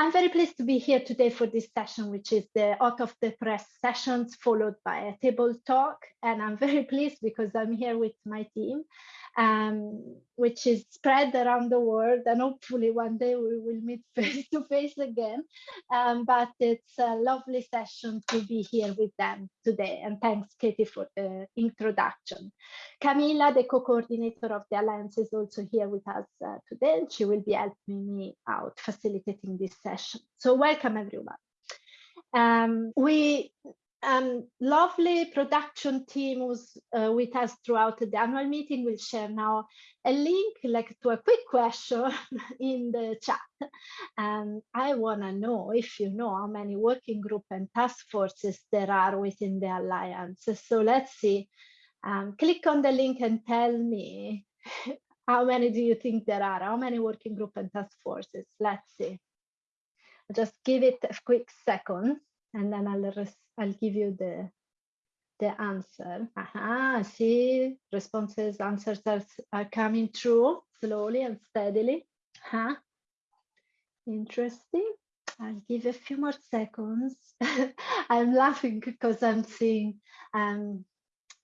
I'm very pleased to be here today for this session, which is the out of the press sessions followed by a table talk. And I'm very pleased because I'm here with my team um, which is spread around the world. And hopefully one day we will meet face to face again. Um, but it's a lovely session to be here with them today. And thanks, Katie, for the introduction. Camila, the co-coordinator of the Alliance, is also here with us uh, today. And she will be helping me out facilitating this session. So welcome, everyone. Um, we um, lovely production team was uh, with us throughout the annual meeting. We'll share now a link like to a quick question in the chat. And I want to know if you know how many working group and task forces there are within the Alliance. So let's see. Um, click on the link and tell me how many do you think there are? How many working group and task forces? Let's see. Just give it a quick second and then I'll I'll give you the the answer. Aha, see, responses, answers are, are coming through slowly and steadily. Huh? Interesting. I'll give a few more seconds. I'm laughing because I'm seeing um,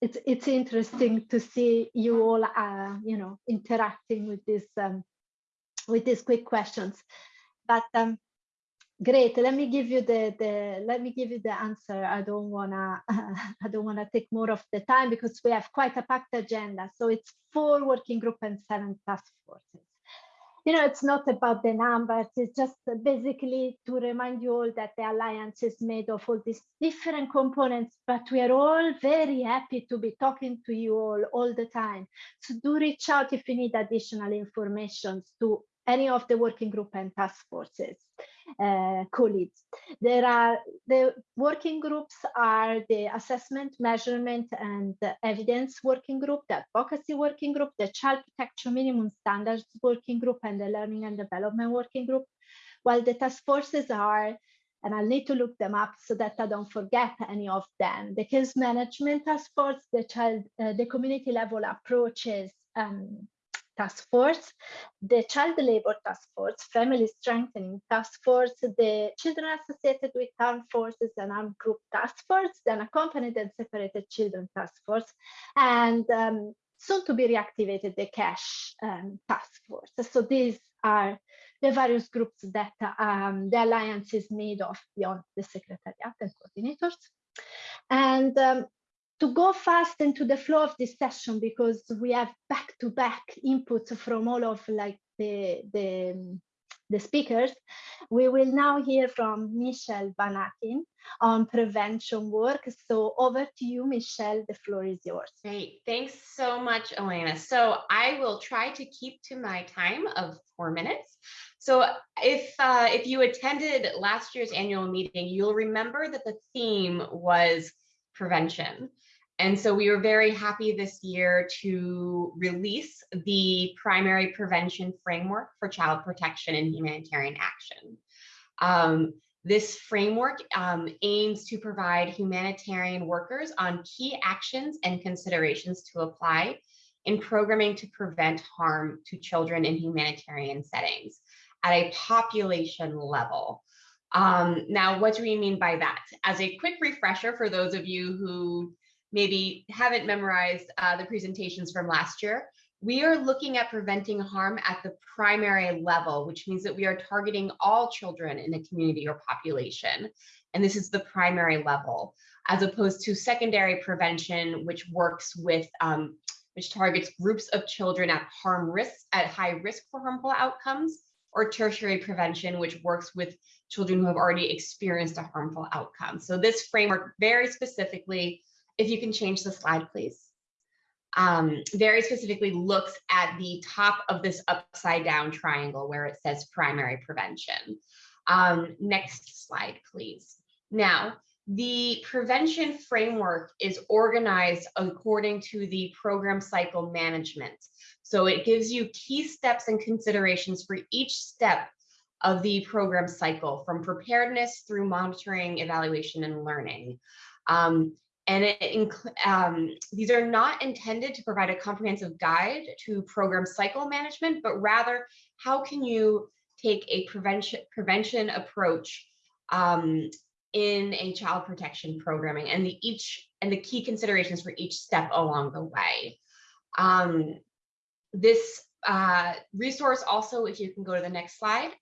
it's it's interesting to see you all uh, you know interacting with this um, with these quick questions. But um, Great. Let me give you the, the let me give you the answer. I don't wanna I don't wanna take more of the time because we have quite a packed agenda. So it's four working group and seven task forces. You know, it's not about the numbers. It's just basically to remind you all that the alliance is made of all these different components, but we are all very happy to be talking to you all all the time. So do reach out if you need additional information to any of the working group and task forces uh, colleagues. There are the working groups are the assessment, measurement, and evidence working group, the advocacy working group, the child protection minimum standards working group, and the learning and development working group. While the task forces are and I'll need to look them up so that I don't forget any of them. The case management task force, the child, uh, the community level approaches, um, task force, the child labor task force, family strengthening task force, the children associated with armed forces and armed group task force, then accompanied and separated children task force, and um, soon to be reactivated the cash um, task force. So these are the various groups that um, the alliance is made of beyond the secretariat and coordinators. And um, to go fast into the flow of this session because we have back-to-back -back inputs from all of like the, the, the speakers, we will now hear from Michelle Van Aken on prevention work. So over to you, Michelle, the floor is yours. Great, thanks so much, Elena. So I will try to keep to my time of four minutes. So if, uh, if you attended last year's annual meeting, you'll remember that the theme was prevention. And so we were very happy this year to release the primary prevention framework for child protection and humanitarian action. Um, this framework um, aims to provide humanitarian workers on key actions and considerations to apply in programming to prevent harm to children in humanitarian settings at a population level. Um, now, what do we mean by that? As a quick refresher for those of you who maybe haven't memorized uh, the presentations from last year, we are looking at preventing harm at the primary level, which means that we are targeting all children in a community or population. And this is the primary level, as opposed to secondary prevention, which works with, um, which targets groups of children at harm risk, at high risk for harmful outcomes, or tertiary prevention, which works with children who have already experienced a harmful outcome. So this framework very specifically if you can change the slide, please. Um, very specifically looks at the top of this upside down triangle where it says primary prevention. Um, next slide, please. Now, the prevention framework is organized according to the program cycle management. So it gives you key steps and considerations for each step of the program cycle from preparedness through monitoring, evaluation, and learning. Um, and it, um, these are not intended to provide a comprehensive guide to program cycle management, but rather how can you take a prevention prevention approach um, in a child protection programming and the each and the key considerations for each step along the way. Um, this uh, resource also, if you can go to the next slide,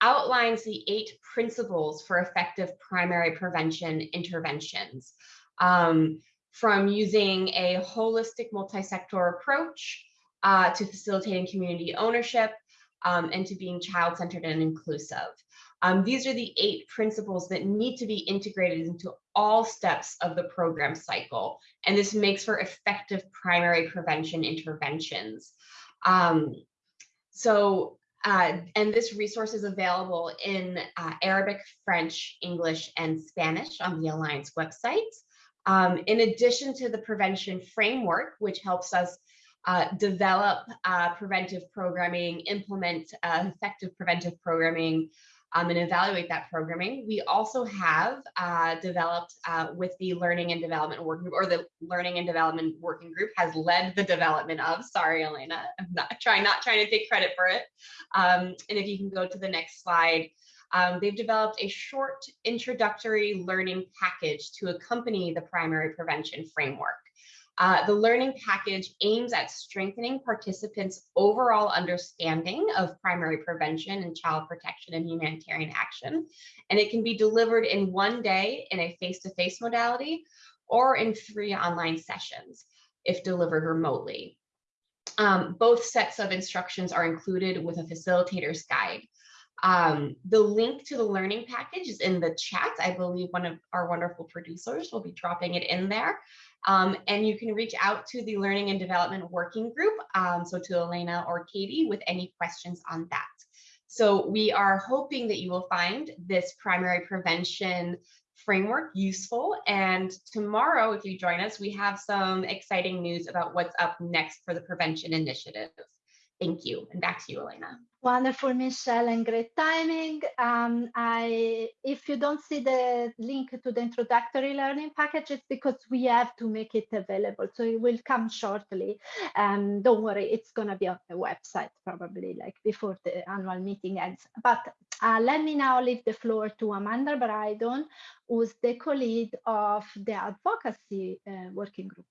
outlines the eight principles for effective primary prevention interventions. Um, from using a holistic multi-sector approach uh, to facilitating community ownership um, and to being child-centered and inclusive. Um, these are the eight principles that need to be integrated into all steps of the program cycle. And this makes for effective primary prevention interventions. Um, so, uh, and this resource is available in uh, Arabic, French, English, and Spanish on the Alliance website. Um, in addition to the prevention framework, which helps us uh, develop uh, preventive programming, implement uh, effective preventive programming, um, and evaluate that programming. We also have uh, developed uh, with the Learning and Development Working Group, or the Learning and Development Working Group has led the development of, sorry, Elena, I'm not trying, not trying to take credit for it. Um, and if you can go to the next slide, um, they've developed a short introductory learning package to accompany the primary prevention framework. Uh, the learning package aims at strengthening participants' overall understanding of primary prevention and child protection and humanitarian action. And it can be delivered in one day in a face-to-face -face modality or in three online sessions if delivered remotely. Um, both sets of instructions are included with a facilitator's guide. Um, the link to the learning package is in the chat. I believe one of our wonderful producers will be dropping it in there. Um, and you can reach out to the Learning and Development Working Group, um, so to Elena or Katie with any questions on that. So we are hoping that you will find this primary prevention framework useful. And tomorrow, if you join us, we have some exciting news about what's up next for the prevention initiative. Thank you. And back to you, Elena. Wonderful, Michelle, and great timing. Um, I, if you don't see the link to the introductory learning package, it's because we have to make it available. So it will come shortly. Um, don't worry, it's going to be on the website probably like before the annual meeting ends. But uh, let me now leave the floor to Amanda Brydon, who's the co-lead of the advocacy uh, working group.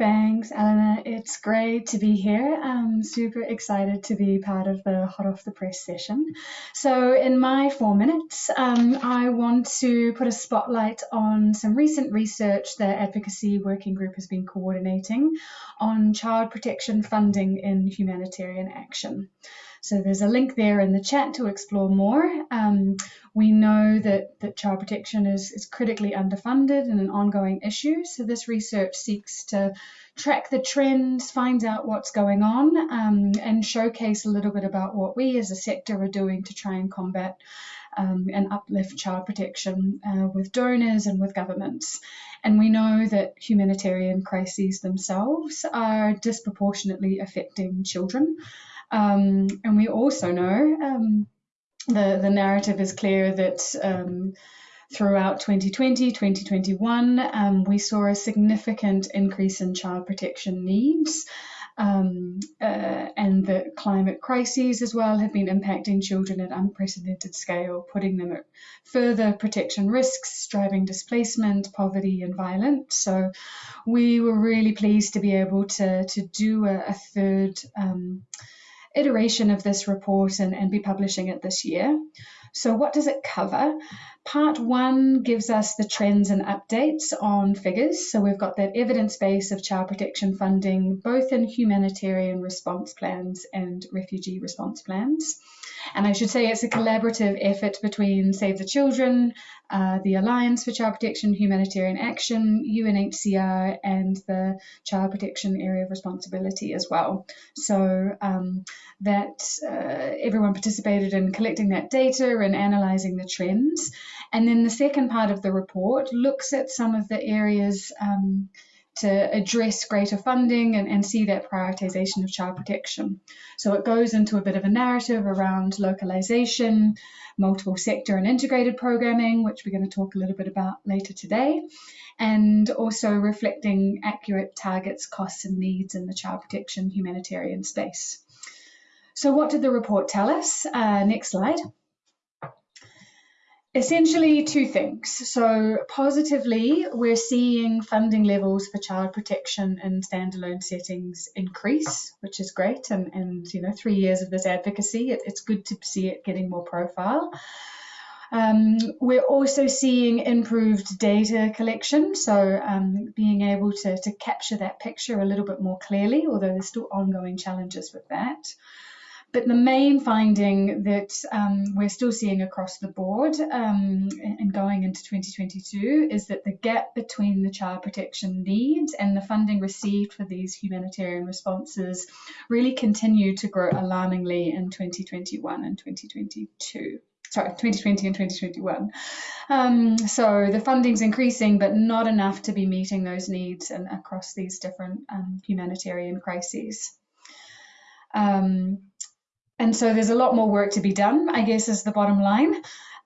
Thanks, Elena. It's great to be here. I'm super excited to be part of the Hot Off the Press session. So, in my four minutes, um, I want to put a spotlight on some recent research the Advocacy Working Group has been coordinating on child protection funding in humanitarian action. So there's a link there in the chat to explore more. Um, we know that, that child protection is, is critically underfunded and an ongoing issue. So this research seeks to track the trends, find out what's going on, um, and showcase a little bit about what we as a sector are doing to try and combat um, and uplift child protection uh, with donors and with governments. And we know that humanitarian crises themselves are disproportionately affecting children. Um, and we also know um, the, the narrative is clear that um, throughout 2020, 2021, um, we saw a significant increase in child protection needs. Um, uh, and the climate crises as well have been impacting children at unprecedented scale, putting them at further protection risks, driving displacement, poverty, and violence. So, we were really pleased to be able to, to do a, a third um, iteration of this report and, and be publishing it this year. So, what does it cover? Part one gives us the trends and updates on figures. So, we've got that evidence base of child protection funding, both in humanitarian response plans and refugee response plans. And I should say it's a collaborative effort between Save the Children, uh, the Alliance for Child Protection Humanitarian Action, UNHCR, and the Child Protection Area of Responsibility as well. So um, that uh, everyone participated in collecting that data and analysing the trends. And then the second part of the report looks at some of the areas. Um, to address greater funding and, and see that prioritisation of child protection. So it goes into a bit of a narrative around localisation, multiple sector and integrated programming, which we're going to talk a little bit about later today, and also reflecting accurate targets, costs, and needs in the child protection humanitarian space. so what did the report tell us? Uh, next slide. Essentially two things. So positively, we're seeing funding levels for child protection in standalone settings increase, which is great. And, and you know, three years of this advocacy, it, it's good to see it getting more profile. Um, we're also seeing improved data collection, so um, being able to, to capture that picture a little bit more clearly, although there's still ongoing challenges with that. But the main finding that um, we're still seeing across the board um, and going into 2022 is that the gap between the child protection needs and the funding received for these humanitarian responses really continued to grow alarmingly in 2021 and 2022 sorry, 2020 and 2021. Um, so the funding's increasing, but not enough to be meeting those needs and across these different um, humanitarian crises. Um, and so there's a lot more work to be done, I guess, is the bottom line.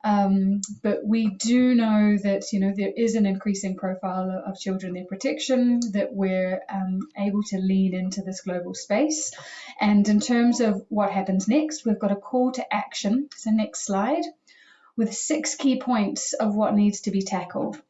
Um, but we do know that you know there is an increasing profile of children their protection that we're um, able to lean into this global space. And in terms of what happens next, we've got a call to action. So next slide, with six key points of what needs to be tackled.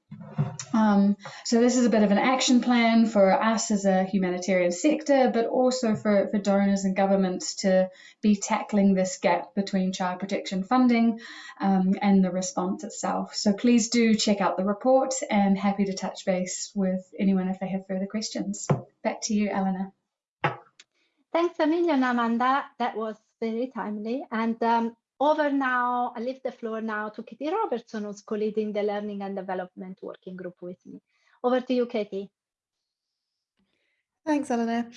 Um, so this is a bit of an action plan for us as a humanitarian sector, but also for, for donors and governments to be tackling this gap between child protection funding um, and the response itself. So please do check out the report and happy to touch base with anyone if they have further questions. Back to you, Eleanor. Thanks a million, Amanda. That was very timely. And um, over now, I leave the floor now to Katie Robertson, who's co-leading the Learning and Development Working Group with me. Over to you, Katie. Thanks, Eleanor.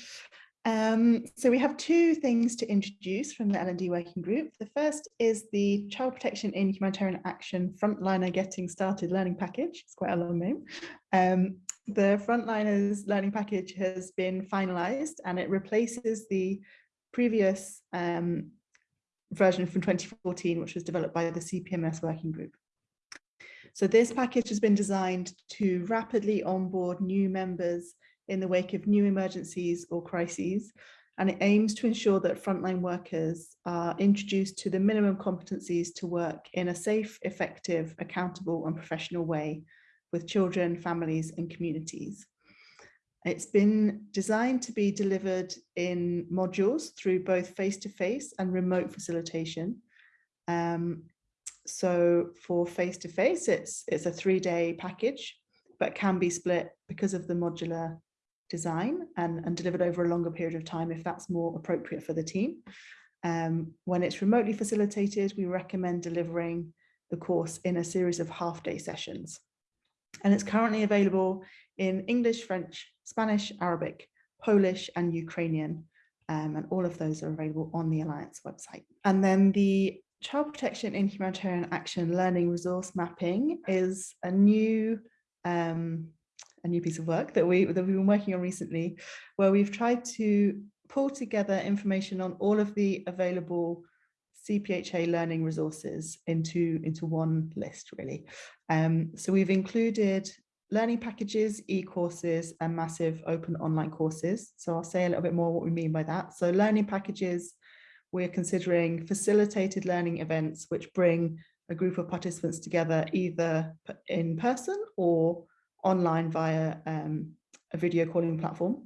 Um, so we have two things to introduce from the L&D Working Group. The first is the Child Protection in Humanitarian Action Frontliner Getting Started Learning Package. It's quite a long name. Um, the Frontliners Learning Package has been finalised and it replaces the previous um, version from 2014, which was developed by the CPMS working group. So this package has been designed to rapidly onboard new members in the wake of new emergencies or crises, and it aims to ensure that frontline workers are introduced to the minimum competencies to work in a safe, effective, accountable and professional way with children, families and communities. It's been designed to be delivered in modules through both face-to-face -face and remote facilitation. Um, so for face-to-face, -face, it's, it's a three-day package, but can be split because of the modular design and, and delivered over a longer period of time if that's more appropriate for the team. Um, when it's remotely facilitated, we recommend delivering the course in a series of half-day sessions. And it's currently available in English, French, Spanish, Arabic, Polish and Ukrainian. Um, and all of those are available on the Alliance website. And then the Child Protection in Humanitarian Action Learning Resource Mapping is a new um, a new piece of work that we that we've been working on recently, where we've tried to pull together information on all of the available CPHA learning resources into into one list really. Um, so we've included learning packages, e-courses and massive open online courses. So I'll say a little bit more what we mean by that. So learning packages, we're considering facilitated learning events which bring a group of participants together either in person or online via um, a video calling platform.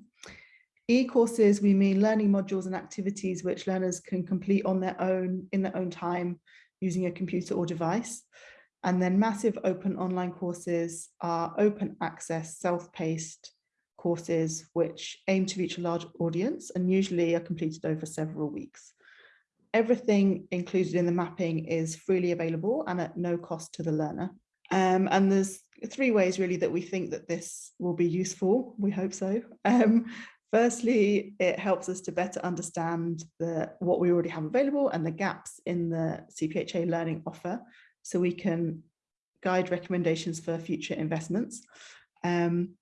E-courses, we mean learning modules and activities which learners can complete on their own, in their own time, using a computer or device. And then massive open online courses are open access, self-paced courses which aim to reach a large audience and usually are completed over several weeks. Everything included in the mapping is freely available and at no cost to the learner. Um, and there's three ways really that we think that this will be useful. We hope so. Um, firstly, it helps us to better understand the, what we already have available and the gaps in the CPHA learning offer so we can guide recommendations for future investments. Um,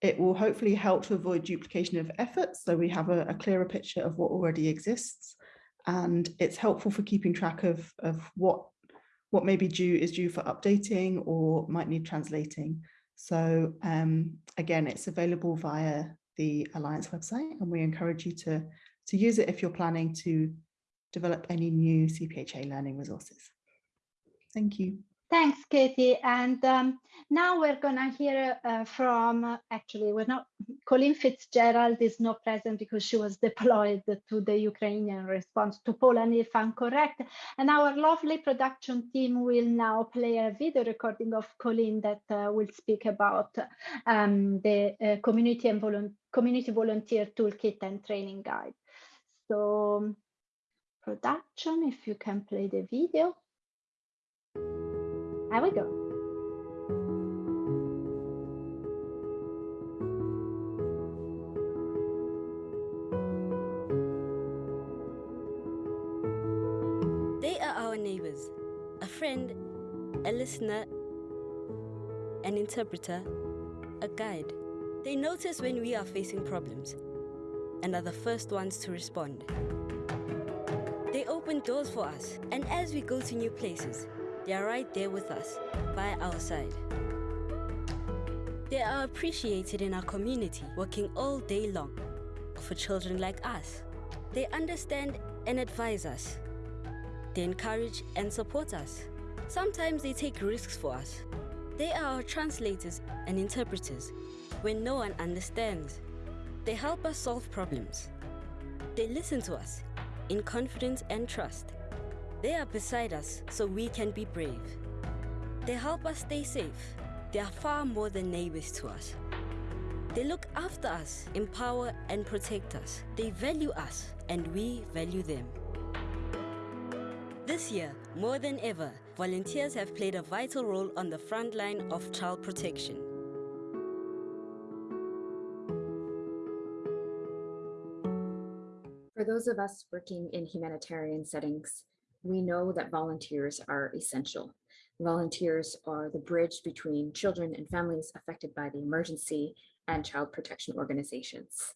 it will hopefully help to avoid duplication of efforts so we have a, a, clearer picture of what already exists and it's helpful for keeping track of, of what what may be due is due for updating or might need translating. So um, again, it's available via the Alliance website and we encourage you to, to use it if you're planning to develop any new CPHA learning resources. Thank you. Thanks, Katie. And um, now we're going to hear uh, from, uh, actually, we're not, Colleen Fitzgerald is not present because she was deployed to the Ukrainian response to Poland, if I'm correct. And our lovely production team will now play a video recording of Colleen that uh, will speak about um, the uh, community and volu community volunteer toolkit and training guide. So production, if you can play the video. There we go. They are our neighbors, a friend, a listener, an interpreter, a guide. They notice when we are facing problems and are the first ones to respond. They open doors for us, and as we go to new places, they are right there with us, by our side. They are appreciated in our community, working all day long for children like us. They understand and advise us. They encourage and support us. Sometimes they take risks for us. They are our translators and interpreters when no one understands. They help us solve problems. They listen to us in confidence and trust. They are beside us so we can be brave. They help us stay safe. They are far more than neighbors to us. They look after us, empower and protect us. They value us and we value them. This year, more than ever, volunteers have played a vital role on the front line of child protection. For those of us working in humanitarian settings, we know that volunteers are essential. Volunteers are the bridge between children and families affected by the emergency and child protection organizations.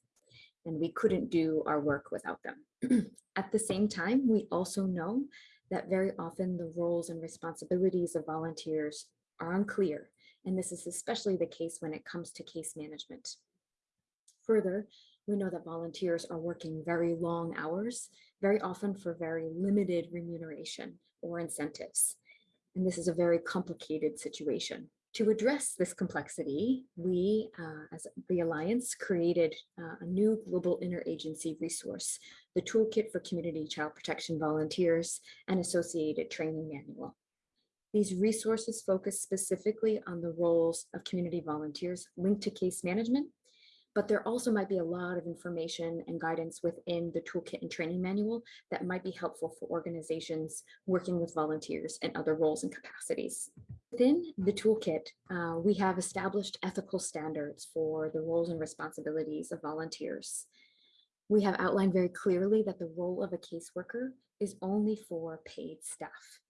And we couldn't do our work without them. At the same time, we also know that very often the roles and responsibilities of volunteers are unclear. And this is especially the case when it comes to case management. Further, we know that volunteers are working very long hours, very often for very limited remuneration or incentives. And this is a very complicated situation. To address this complexity, we, uh, as the Alliance, created uh, a new global interagency resource, the Toolkit for Community Child Protection Volunteers and Associated Training Manual. These resources focus specifically on the roles of community volunteers linked to case management but there also might be a lot of information and guidance within the toolkit and training manual that might be helpful for organizations working with volunteers and other roles and capacities. Within the toolkit, uh, we have established ethical standards for the roles and responsibilities of volunteers. We have outlined very clearly that the role of a caseworker is only for paid staff.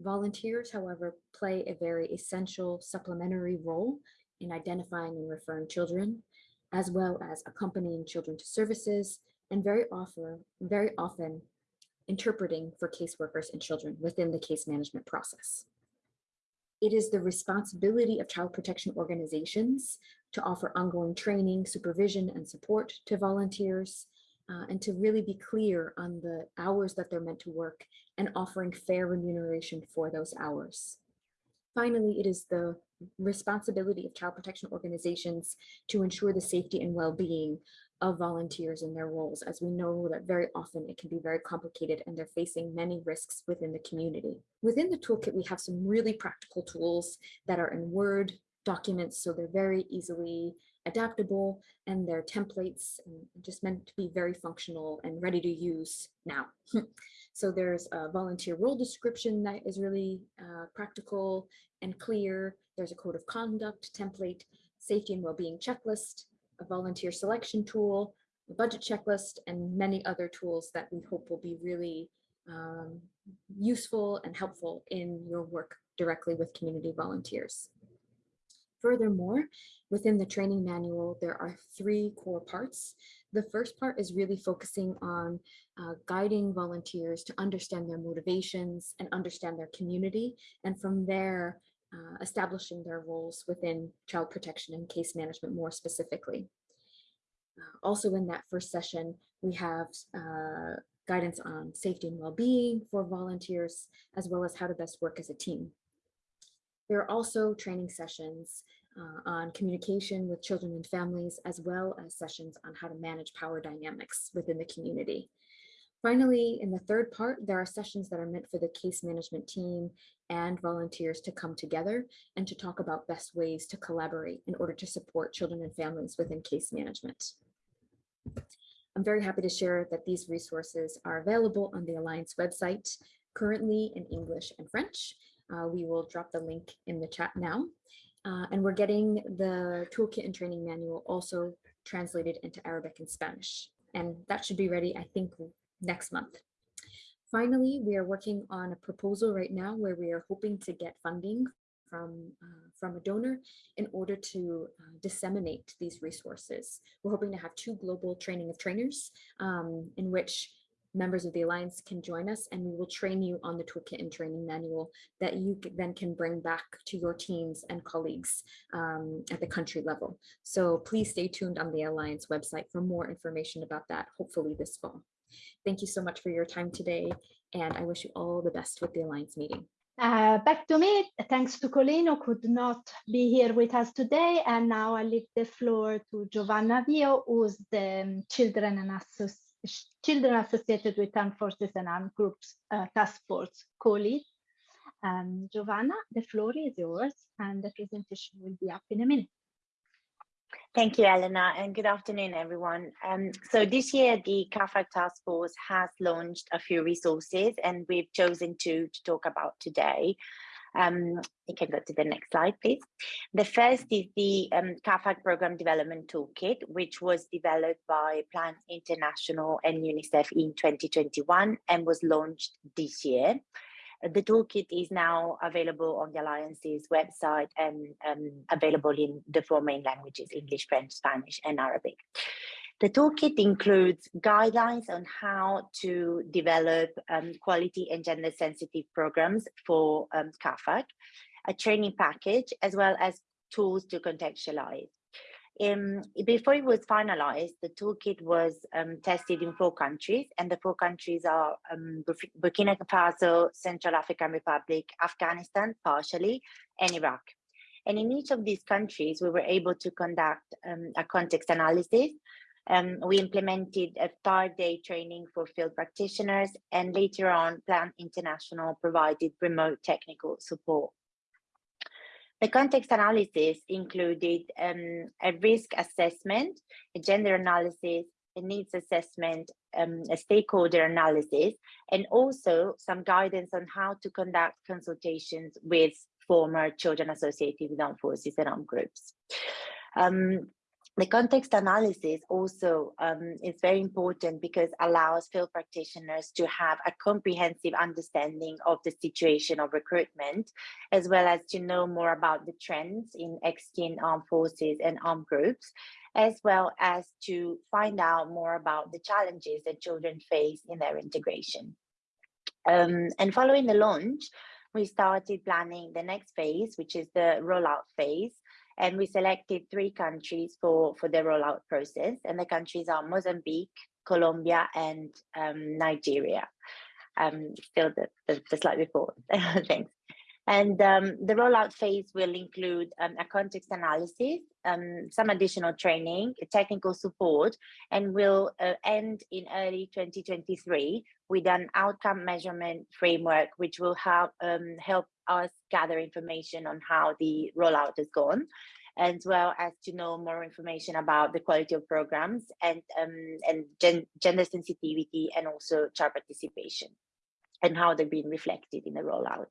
Volunteers, however, play a very essential supplementary role in identifying and referring children, as well as accompanying children to services and very often, very often interpreting for caseworkers and children within the case management process. It is the responsibility of child protection organizations to offer ongoing training, supervision, and support to volunteers, uh, and to really be clear on the hours that they're meant to work and offering fair remuneration for those hours. Finally, it is the responsibility of child protection organizations to ensure the safety and well-being of volunteers in their roles, as we know that very often it can be very complicated and they're facing many risks within the community. Within the toolkit, we have some really practical tools that are in Word documents, so they're very easily adaptable and they're templates and just meant to be very functional and ready to use now. So there's a volunteer role description that is really uh, practical and clear. There's a code of conduct template, safety and well-being checklist, a volunteer selection tool, a budget checklist, and many other tools that we hope will be really um, useful and helpful in your work directly with community volunteers. Furthermore, within the training manual, there are three core parts. The first part is really focusing on uh, guiding volunteers to understand their motivations and understand their community. And from there, uh, establishing their roles within child protection and case management more specifically. Uh, also in that first session, we have uh, guidance on safety and well-being for volunteers, as well as how to best work as a team. There are also training sessions uh, on communication with children and families, as well as sessions on how to manage power dynamics within the community. Finally, in the third part, there are sessions that are meant for the case management team and volunteers to come together and to talk about best ways to collaborate in order to support children and families within case management. I'm very happy to share that these resources are available on the Alliance website, currently in English and French. Uh, we will drop the link in the chat now. Uh, and we're getting the toolkit and training manual also translated into Arabic and Spanish. And that should be ready, I think, next month. Finally, we are working on a proposal right now where we are hoping to get funding from, uh, from a donor in order to uh, disseminate these resources. We're hoping to have two global training of trainers um, in which members of the Alliance can join us and we will train you on the toolkit and training manual that you then can bring back to your teams and colleagues um, at the country level. So please stay tuned on the Alliance website for more information about that, hopefully this fall. Thank you so much for your time today and I wish you all the best with the Alliance meeting. Uh, back to me, thanks to Colleen who could not be here with us today. And now I leave the floor to Giovanna Vio, who's the um, Children and Association children associated with armed forces and armed groups uh, task force co-lead. Um, Giovanna, the floor is yours and the presentation will be up in a minute. Thank you, Elena, and good afternoon, everyone. Um, so this year, the CAAFAG Task Force has launched a few resources, and we've chosen two to talk about today. Um, you can go to the next slide, please. The first is the um, CAAFAG Program Development Toolkit, which was developed by Plan International and UNICEF in 2021 and was launched this year. The toolkit is now available on the Alliance's website and um, available in the four main languages, English, French, Spanish, and Arabic. The toolkit includes guidelines on how to develop um, quality and gender sensitive programs for um, CAAFAG, a training package, as well as tools to contextualize. Um, before it was finalized, the toolkit was um, tested in four countries, and the four countries are um, Burkina Faso, Central African Republic, Afghanistan, partially, and Iraq. And in each of these countries, we were able to conduct um, a context analysis um, we implemented a five-day training for field practitioners and later on Plan International provided remote technical support. The context analysis included um, a risk assessment, a gender analysis, a needs assessment, um, a stakeholder analysis, and also some guidance on how to conduct consultations with former children associated with armed forces and armed groups. Um, the context analysis also um, is very important because allows field practitioners to have a comprehensive understanding of the situation of recruitment, as well as to know more about the trends in ex-teen armed forces and armed groups, as well as to find out more about the challenges that children face in their integration. Um, and following the launch, we started planning the next phase, which is the rollout phase, and we selected three countries for, for the rollout process. And the countries are Mozambique, Colombia, and um, Nigeria. Um, still the, the, the slide before, thanks. And um, the rollout phase will include um, a context analysis, um, some additional training, technical support, and will uh, end in early 2023 with an outcome measurement framework, which will help, um, help us gather information on how the rollout has gone as well as to know more information about the quality of programs and um, and gen gender sensitivity and also child participation and how they're being reflected in the rollout.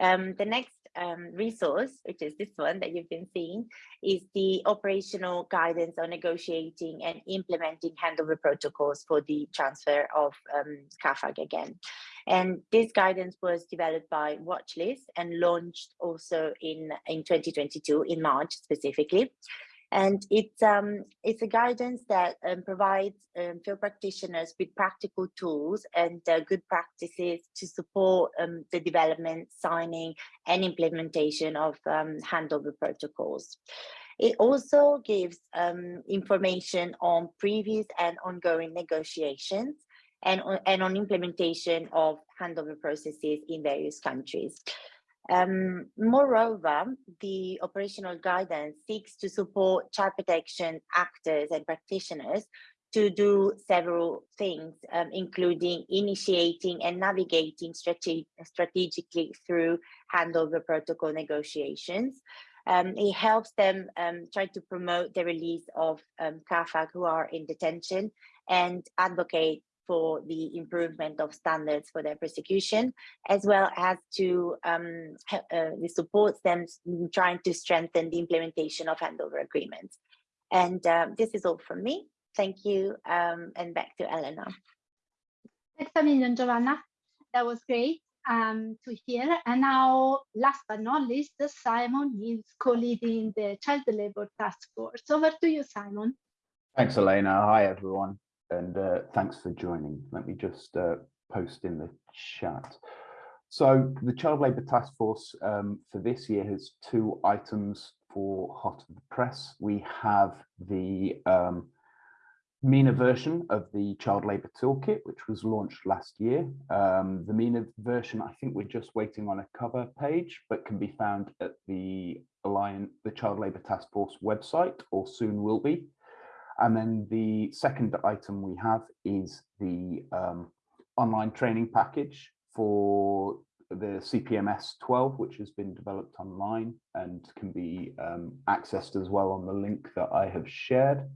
Um, the next um, resource, which is this one that you've been seeing, is the operational guidance on negotiating and implementing handover protocols for the transfer of um, CAAFAG again. And this guidance was developed by Watchlist and launched also in, in 2022, in March specifically. And it's, um, it's a guidance that um, provides um, field practitioners with practical tools and uh, good practices to support um, the development, signing and implementation of um, handover protocols. It also gives um, information on previous and ongoing negotiations and on, and on implementation of handover processes in various countries. Um, moreover, the operational guidance seeks to support child protection actors and practitioners to do several things, um, including initiating and navigating strate strategically through handover protocol negotiations. Um, it helps them um, try to promote the release of um, who are in detention and advocate for the improvement of standards for their prosecution, as well as to um, uh, it supports them trying to strengthen the implementation of handover agreements. And um, this is all from me. Thank you, um, and back to Elena. Thanks a million, Giovanna. That was great um, to hear. And now, last but not least, Simon is co-leading the Child Labour Task Force. Over to you, Simon. Thanks, Elena. Hi, everyone and uh, thanks for joining. Let me just uh, post in the chat. So the Child Labour Task Force um, for this year has two items for Hot of the Press. We have the um, MENA version of the Child Labour Toolkit, which was launched last year. Um, the MENA version, I think we're just waiting on a cover page, but can be found at the Alliance, the Child Labour Task Force website, or soon will be. And then the second item we have is the um, online training package for the CPMS 12, which has been developed online and can be um, accessed as well on the link that I have shared.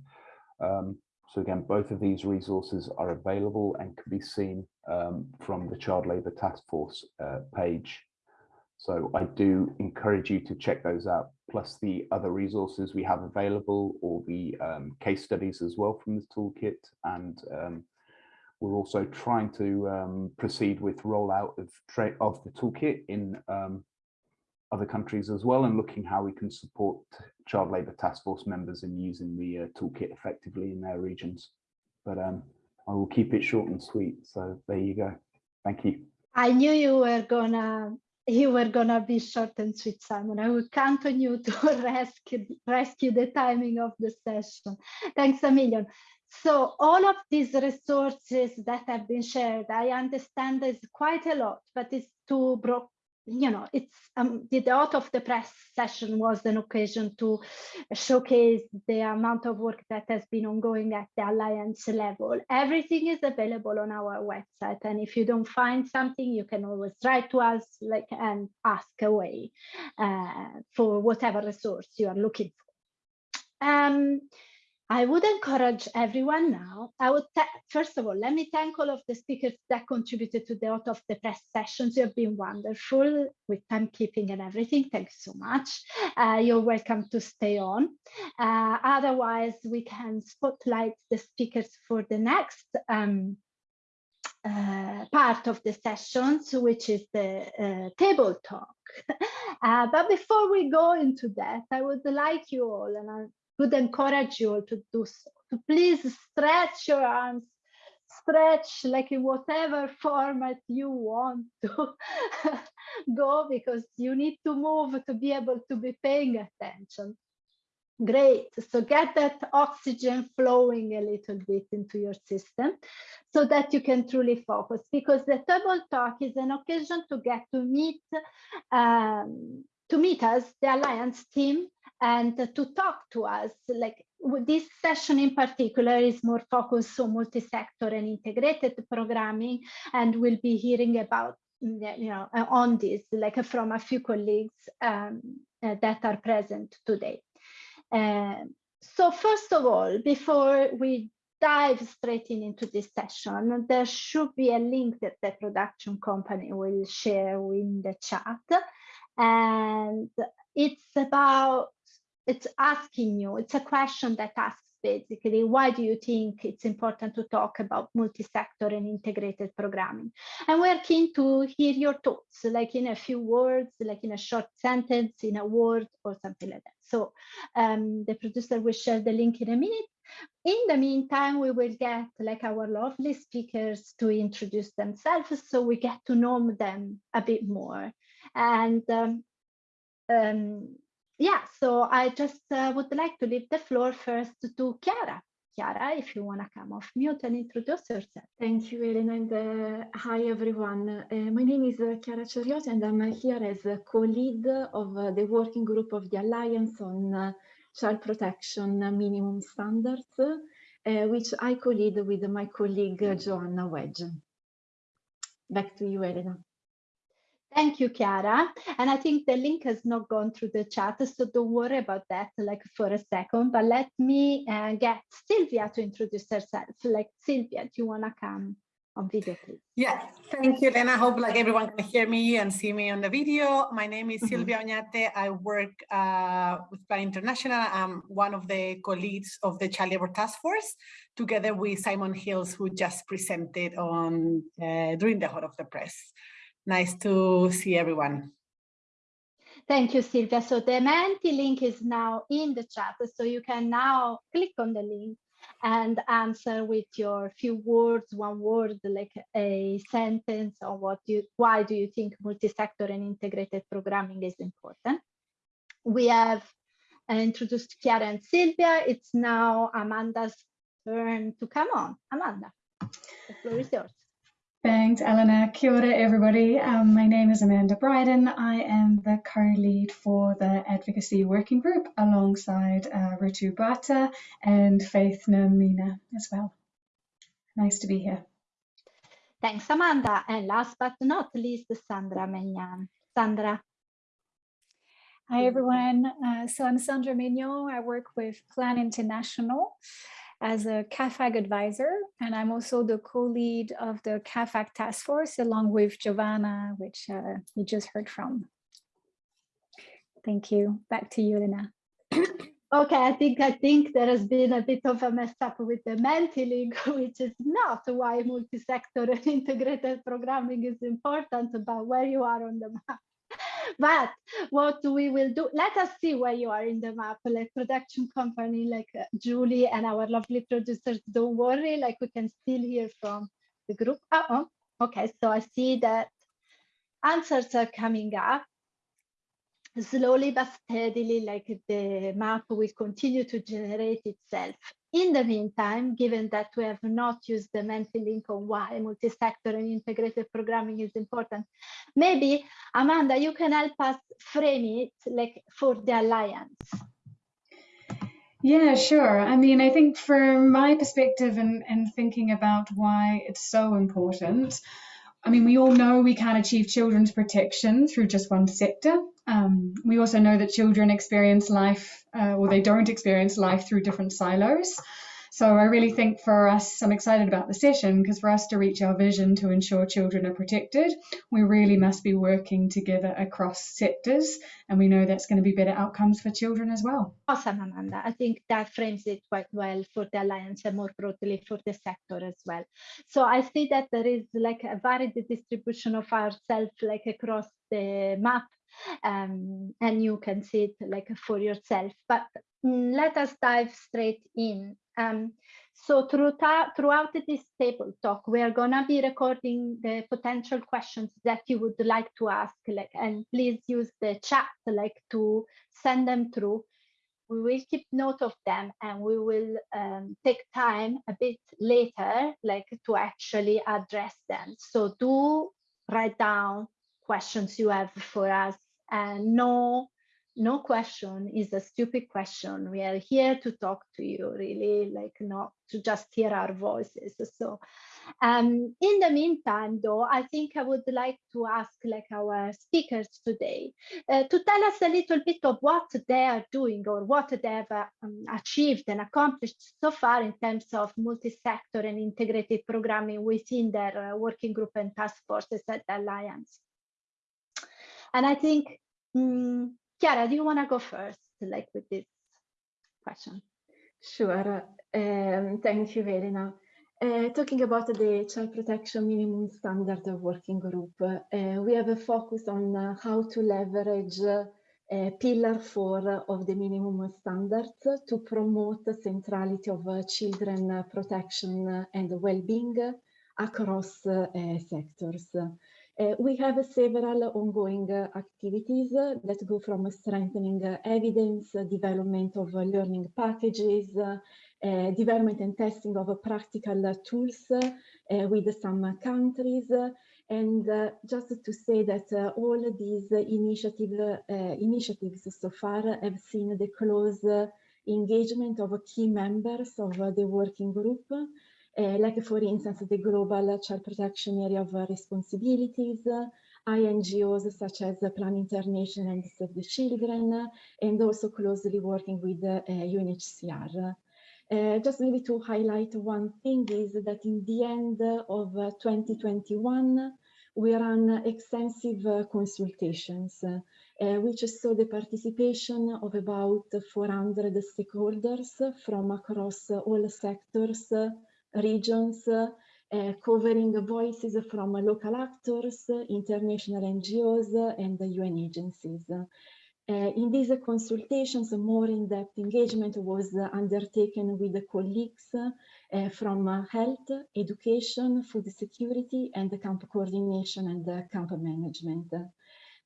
Um, so again, both of these resources are available and can be seen um, from the Child Labour Task Force uh, page so I do encourage you to check those out, plus the other resources we have available, or the um, case studies as well from this toolkit. And um, we're also trying to um, proceed with rollout of, of the toolkit in um, other countries as well, and looking how we can support child labour task force members in using the uh, toolkit effectively in their regions. But um, I will keep it short and sweet. So there you go. Thank you. I knew you were gonna you were gonna be short and sweet, Simon. I will count on you to rescue rescue the timing of the session. Thanks a million. So all of these resources that have been shared, I understand there's quite a lot, but it's too broke you know, it's um, the out of the press session was an occasion to showcase the amount of work that has been ongoing at the alliance level. Everything is available on our website, and if you don't find something, you can always write to us, like and ask away uh, for whatever resource you are looking for. Um, I would encourage everyone now. I would first of all, let me thank all of the speakers that contributed to the out of the press sessions. You have been wonderful with timekeeping and everything. Thanks so much. Uh, you're welcome to stay on. Uh, otherwise, we can spotlight the speakers for the next um, uh, part of the sessions, which is the uh, table talk. uh, but before we go into that, I would like you all, and I would encourage you to do so. To please stretch your arms, stretch like in whatever format you want to go because you need to move to be able to be paying attention. Great, so get that oxygen flowing a little bit into your system so that you can truly focus because the table talk is an occasion to get to meet um, to meet us, the Alliance team, and to talk to us. Like this session in particular is more focused on multi-sector and integrated programming, and we'll be hearing about you know on this like from a few colleagues um, uh, that are present today. Uh, so first of all, before we dive straight in into this session, there should be a link that the production company will share in the chat. And it's about it's asking you, it's a question that asks basically, why do you think it's important to talk about multi-sector and integrated programming? And we're keen to hear your thoughts, like in a few words, like in a short sentence, in a word or something like that. So um, the producer will share the link in a minute. In the meantime, we will get like our lovely speakers to introduce themselves so we get to know them a bit more. And um, um, yeah, so I just uh, would like to leave the floor first to Chiara. Chiara, if you want to come off mute and introduce yourself. Thank you, Elena, and uh, hi, everyone. Uh, my name is uh, Chiara Ceriotti, and I'm here as a co-lead of uh, the working group of the Alliance on uh, Child Protection Minimum Standards, uh, which I co-lead with my colleague Joanna Wedge. Back to you, Elena. Thank you, Chiara. And I think the link has not gone through the chat, so don't worry about that like for a second, but let me uh, get Sylvia to introduce herself. Like Sylvia, do you want to come on video, please? Yeah, thank you, Elena. I hope like everyone can hear me and see me on the video. My name is Mhm. Silvia Oñate. I work uh, with Plan International. I'm one of the co-leads of the Child Labor Task Force, together with Simon Hills, who just presented on uh, during the Hot Off the Press. Nice to see everyone. Thank you, Silvia. So the Menti link is now in the chat, so you can now click on the link and answer with your few words, one word, like a sentence on what you, why do you think multi-sector and integrated programming is important. We have introduced Chiara and Silvia. It's now Amanda's turn to come on. Amanda, the floor is yours. Thanks, Elena. Kia ora, everybody. Um, my name is Amanda Bryden. I am the co-lead for the Advocacy Working Group alongside uh, Ritu Bhatta and Faith Namina as well. Nice to be here. Thanks, Amanda. And last but not least, Sandra Menyan. Sandra. Hi, everyone. Uh, so I'm Sandra Mignon. I work with Plan International as a CAAFAG advisor, and I'm also the co-lead of the CAAFAG task force along with Giovanna, which uh, you just heard from. Thank you. Back to you, Lena. Okay, I think I think there has been a bit of a mess up with the Menti link, which is not why multi-sector and integrated programming is important, but where you are on the map. But what we will do, let us see where you are in the map, like production company, like uh, Julie and our lovely producers, don't worry, like we can still hear from the group. Uh -oh. Okay, so I see that answers are coming up slowly but steadily, like the map will continue to generate itself. In the meantime, given that we have not used the Menti link on why multi-sector and integrated programming is important, maybe Amanda, you can help us frame it like for the Alliance. Yeah, sure. I mean, I think from my perspective and, and thinking about why it's so important, I mean, we all know we can't achieve children's protection through just one sector. Um, we also know that children experience life, uh, or they don't experience life through different silos. So I really think for us, I'm excited about the session because for us to reach our vision to ensure children are protected, we really must be working together across sectors. And we know that's going to be better outcomes for children as well. Awesome, Amanda. I think that frames it quite well for the Alliance and more broadly for the sector as well. So I see that there is like a varied distribution of ourselves like across the map um, and you can see it like for yourself. But mm, let us dive straight in. Um, so throughout, throughout this table talk, we are gonna be recording the potential questions that you would like to ask, like, and please use the chat like to send them through. We will keep note of them and we will um, take time a bit later, like to actually address them. So do write down questions you have for us and no no question is a stupid question. We are here to talk to you really like not to just hear our voices. So um in the meantime though i think i would like to ask like our speakers today uh, to tell us a little bit of what they are doing or what they have uh, um, achieved and accomplished so far in terms of multi-sector and integrated programming within their uh, working group and task forces at the alliance. And I think, um, Chiara, do you want to go first, like with this question? Sure. Um, thank you, Elena. Uh, talking about the child protection minimum standard working group, uh, we have a focus on uh, how to leverage uh, pillar four of the minimum standards to promote the centrality of uh, children protection and well-being across uh, sectors. Uh, we have several ongoing uh, activities uh, that go from strengthening evidence, development of learning packages, uh, development and testing of practical tools with some countries. And uh, just to say that uh, all these initiative, uh, initiatives so far have seen the close engagement of key members of the working group, like for instance, the Global Child Protection Area of Responsibilities, INGOs such as Plan International and Save the Children, and also closely working with UNHCR. Uh, just maybe to highlight one thing is that in the end of 2021, we ran extensive uh, consultations, uh, which saw the participation of about 400 stakeholders from across all sectors, regions, uh, covering voices from local actors, international NGOs, and the UN agencies. Uh, in these consultations, more in-depth engagement was uh, undertaken with the colleagues uh, from health, education, food security, and the camp coordination and camp management.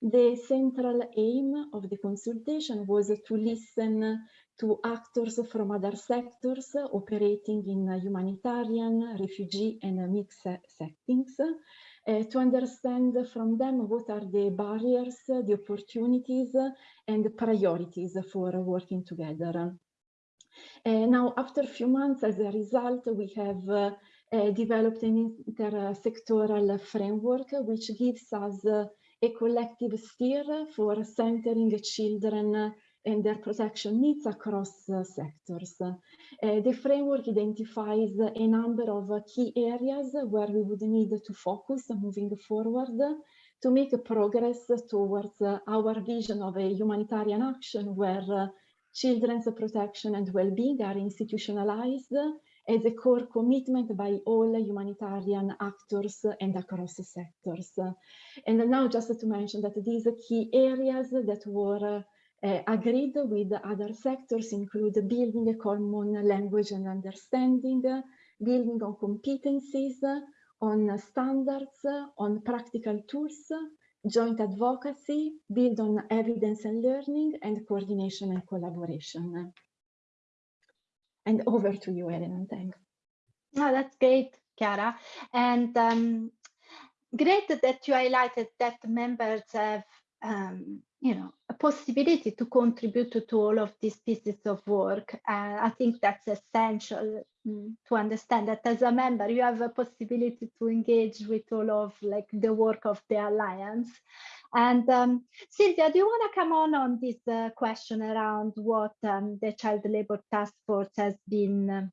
The central aim of the consultation was to listen to actors from other sectors operating in humanitarian, refugee, and mixed settings, uh, to understand from them what are the barriers, the opportunities, and the priorities for working together. Uh, now, after a few months, as a result, we have uh, uh, developed an intersectoral framework which gives us a collective steer for centering children and their protection needs across uh, sectors. Uh, the framework identifies a number of key areas where we would need to focus moving forward to make progress towards uh, our vision of a humanitarian action where children's protection and well-being are institutionalized as a core commitment by all humanitarian actors and across sectors. And now just to mention that these key areas that were uh, agreed with other sectors include building a common language and understanding, building on competencies, on standards, on practical tools, joint advocacy, build on evidence and learning, and coordination and collaboration. And over to you, Elena, thanks. Oh, that's great, Chiara. And um, great that you highlighted that members have um, you know, a possibility to contribute to, to all of these pieces of work. Uh, I think that's essential um, to understand that as a member, you have a possibility to engage with all of like the work of the Alliance. And um, Sylvia, do you want to come on on this uh, question around what um, the Child Labour Task Force has been um,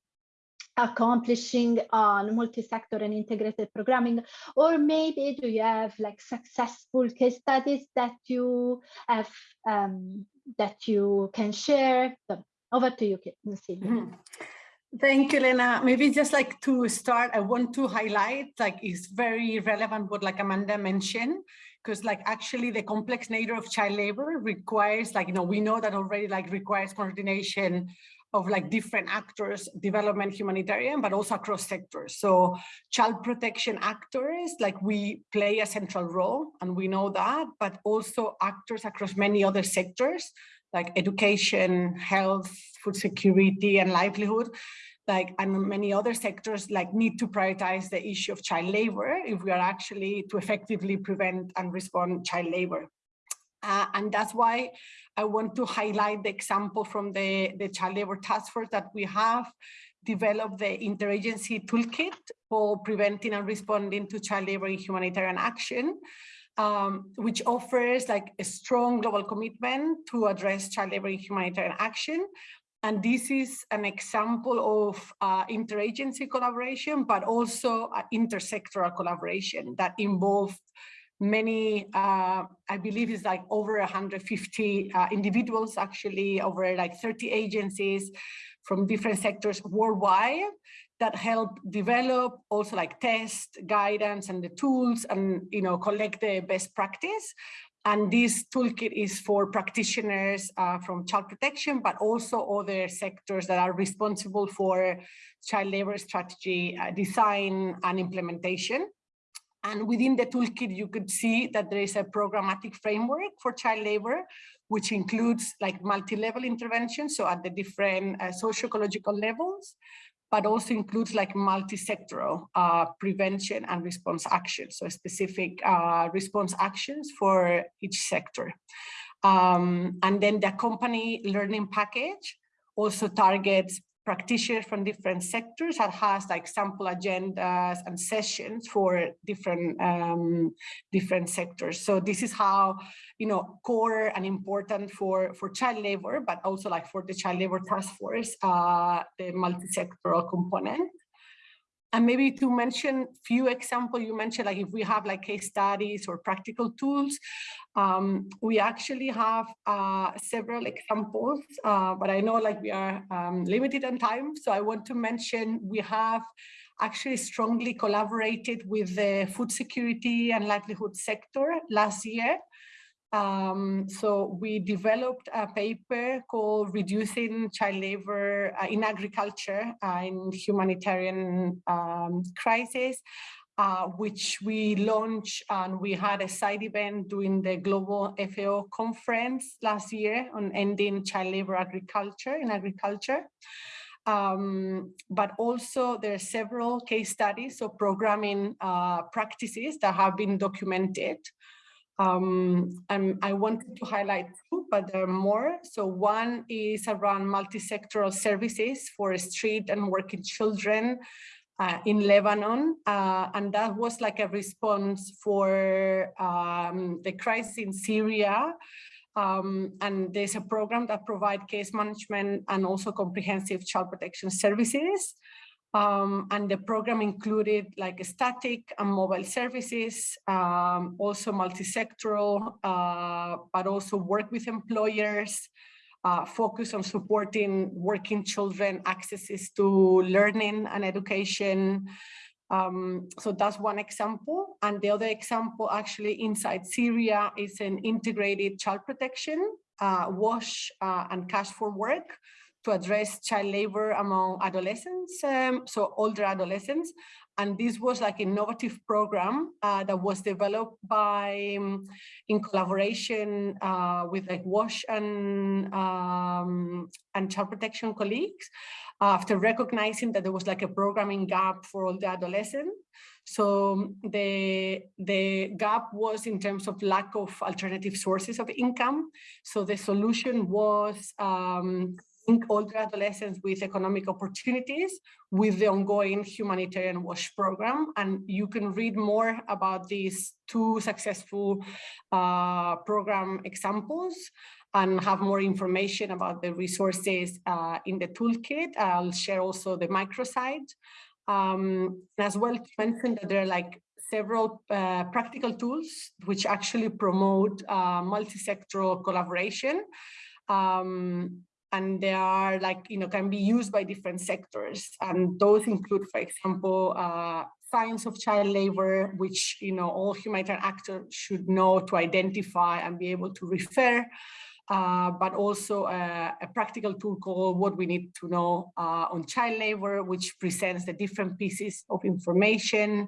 accomplishing on multi-sector and integrated programming or maybe do you have like successful case studies that you have um, that you can share so over to you Sylvia. Mm -hmm. Thank you, Lena. Maybe just like to start, I want to highlight like it's very relevant what like Amanda mentioned, because like actually the complex nature of child labor requires like, you know, we know that already like requires coordination of like different actors, development, humanitarian, but also across sectors. So child protection actors, like we play a central role and we know that, but also actors across many other sectors like education, health, food security and livelihood like and many other sectors like need to prioritize the issue of child labor if we are actually to effectively prevent and respond child labor. Uh, and that's why I want to highlight the example from the, the Child Labor Task Force that we have developed the interagency toolkit for preventing and responding to child labor in humanitarian action, um, which offers like a strong global commitment to address child labor in humanitarian action. And this is an example of uh, interagency collaboration, but also uh, intersectoral collaboration that involved many, uh, I believe it's like over 150 uh, individuals, actually over like 30 agencies from different sectors worldwide that help develop, also like test, guidance and the tools and, you know, collect the best practice. And this toolkit is for practitioners uh, from child protection, but also other sectors that are responsible for child labor strategy uh, design and implementation. And within the toolkit, you could see that there is a programmatic framework for child labor, which includes like multi-level interventions, so at the different uh, socio-ecological levels, but also includes like multi-sectoral uh, prevention and response actions, so specific uh, response actions for each sector. Um, and then the company learning package also targets practitioners from different sectors that has like sample agendas and sessions for different um, different sectors. So this is how, you know, core and important for, for child labor, but also like for the child labor task force, uh, the multi-sectoral component. And maybe to mention a few examples, you mentioned like if we have like case studies or practical tools, um, we actually have uh, several examples, uh, but I know like we are um, limited on time. So I want to mention we have actually strongly collaborated with the food security and livelihood sector last year um, so we developed a paper called Reducing Child Labor uh, in Agriculture uh, in Humanitarian um, Crisis, uh, which we launched and we had a side event during the Global FAO conference last year on ending child labor agriculture in agriculture. Um, but also there are several case studies of programming uh, practices that have been documented um, and I wanted to highlight two, but there are more. So one is around multi-sectoral services for street and working children uh, in Lebanon. Uh, and that was like a response for um, the crisis in Syria. Um, and there's a program that provide case management and also comprehensive child protection services. Um, and the program included like static and mobile services, um, also multi-sectoral, uh, but also work with employers, uh, focus on supporting working children accesses to learning and education. Um, so that's one example. And the other example actually inside Syria is an integrated child protection, uh, WASH uh, and cash for work, to address child labor among adolescents, um, so older adolescents. And this was like an innovative program uh, that was developed by, um, in collaboration uh, with like WASH and, um, and child protection colleagues, after recognizing that there was like a programming gap for all the adolescents. So um, the, the gap was in terms of lack of alternative sources of income. So the solution was um, link older adolescents with economic opportunities with the ongoing humanitarian WASH program. And you can read more about these two successful uh, program examples and have more information about the resources uh, in the toolkit. I'll share also the microsite. Um, as well to mention that there are like several uh, practical tools which actually promote uh, multi-sectoral collaboration. Um, and they are like, you know, can be used by different sectors. And those include, for example, uh, signs of child labor, which, you know, all humanitarian actors should know to identify and be able to refer. Uh, but also a, a, practical tool called What We Need to Know uh, on Child Labor, which presents the different pieces of information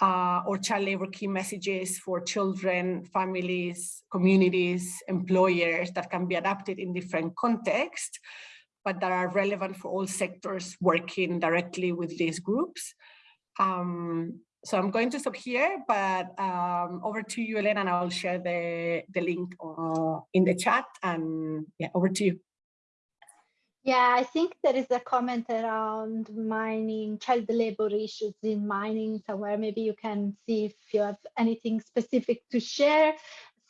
uh, or child labor key messages for children, families, communities, employers that can be adapted in different contexts, but that are relevant for all sectors working directly with these groups. Um, so I'm going to stop here, but um, over to you, Elena, and I'll share the, the link uh, in the chat and yeah, over to you. Yeah, I think there is a comment around mining, child labor issues in mining somewhere. Maybe you can see if you have anything specific to share,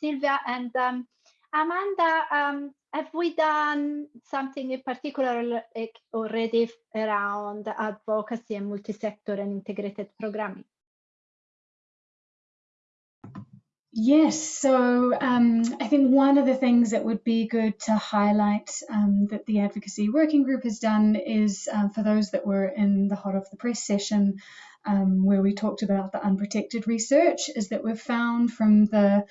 Sylvia. And um, Amanda, um, have we done something in particular already around advocacy and multi-sector and integrated programming? Yes, so um, I think one of the things that would be good to highlight um, that the Advocacy Working Group has done is uh, for those that were in the Hot Off the Press session um, where we talked about the unprotected research, is that we've found from the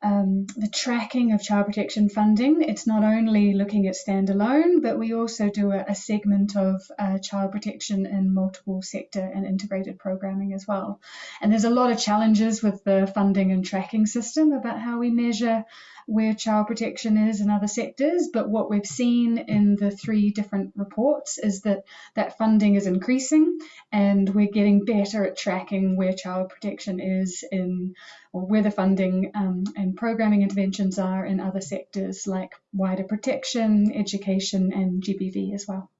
um, the tracking of child protection funding. It's not only looking at standalone, but we also do a, a segment of uh, child protection in multiple sector and integrated programming as well. And there's a lot of challenges with the funding and tracking system about how we measure where child protection is in other sectors. But what we've seen in the three different reports is that that funding is increasing and we're getting better at tracking where child protection is in or where the funding um, and programming interventions are in other sectors like wider protection, education and GBV as well.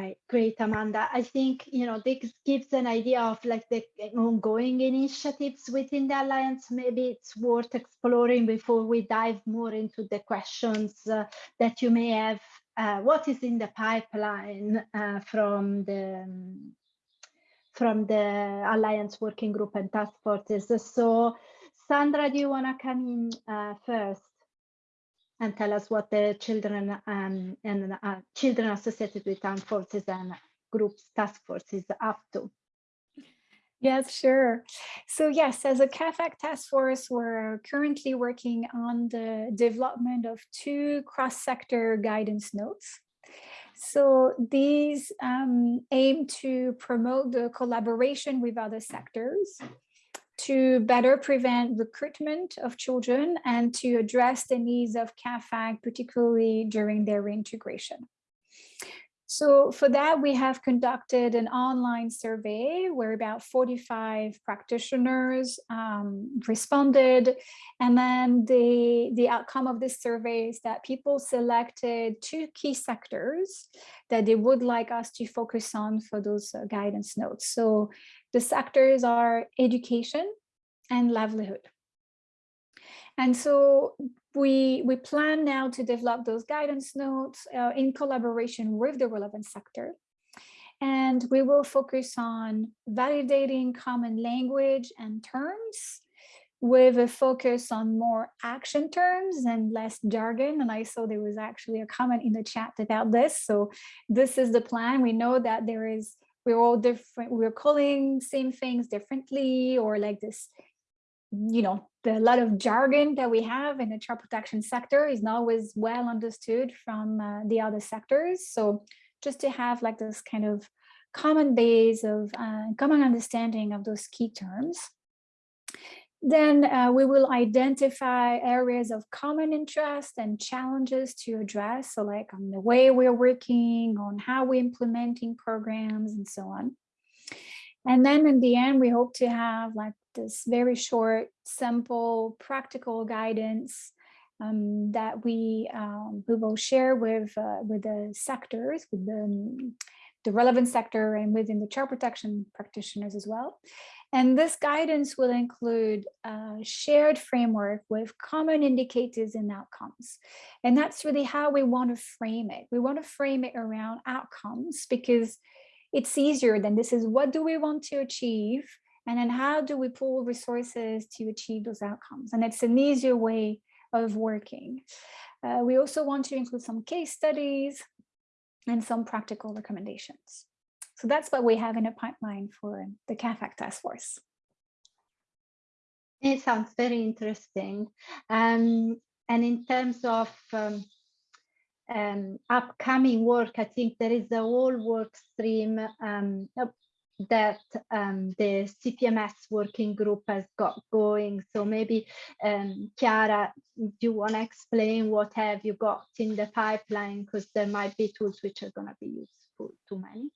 Right, great, Amanda. I think, you know, this gives an idea of like the ongoing initiatives within the Alliance. Maybe it's worth exploring before we dive more into the questions uh, that you may have. Uh, what is in the pipeline uh, from the um, from the Alliance Working Group and task forces? So, Sandra, do you want to come in uh, first? And tell us what the children um, and uh, children associated with armed forces and groups task force is up to. Yes, sure. So yes, as a CAAFAG task force, we're currently working on the development of two cross-sector guidance notes. So these um, aim to promote the collaboration with other sectors to better prevent recruitment of children and to address the needs of CAAFAG, particularly during their reintegration. So for that, we have conducted an online survey where about 45 practitioners um, responded. And then the, the outcome of this survey is that people selected two key sectors that they would like us to focus on for those uh, guidance notes. So the sectors are education and livelihood. And so we, we plan now to develop those guidance notes uh, in collaboration with the relevant sector. And we will focus on validating common language and terms with a focus on more action terms and less jargon. And I saw there was actually a comment in the chat about this. So this is the plan. We know that there is we're all different we're calling same things differently or like this you know the lot of jargon that we have in the child protection sector is not always well understood from uh, the other sectors so just to have like this kind of common base of uh, common understanding of those key terms then uh, we will identify areas of common interest and challenges to address. So like on the way we're working, on how we're implementing programs and so on. And then in the end, we hope to have like this very short, simple, practical guidance um, that we um, we will share with uh, with the sectors, with the, the relevant sector and within the child protection practitioners as well. And this guidance will include a shared framework with common indicators and outcomes. And that's really how we want to frame it. We want to frame it around outcomes because it's easier than this is what do we want to achieve and then how do we pool resources to achieve those outcomes? And it's an easier way of working. Uh, we also want to include some case studies and some practical recommendations. So that's what we have in a pipeline for the CAAFAG task force. It sounds very interesting. Um, and in terms of um, um, upcoming work, I think there is a whole work stream um, that um, the CPMS working group has got going. So maybe, um, Chiara, do you want to explain what have you got in the pipeline? Because there might be tools which are going to be useful to many.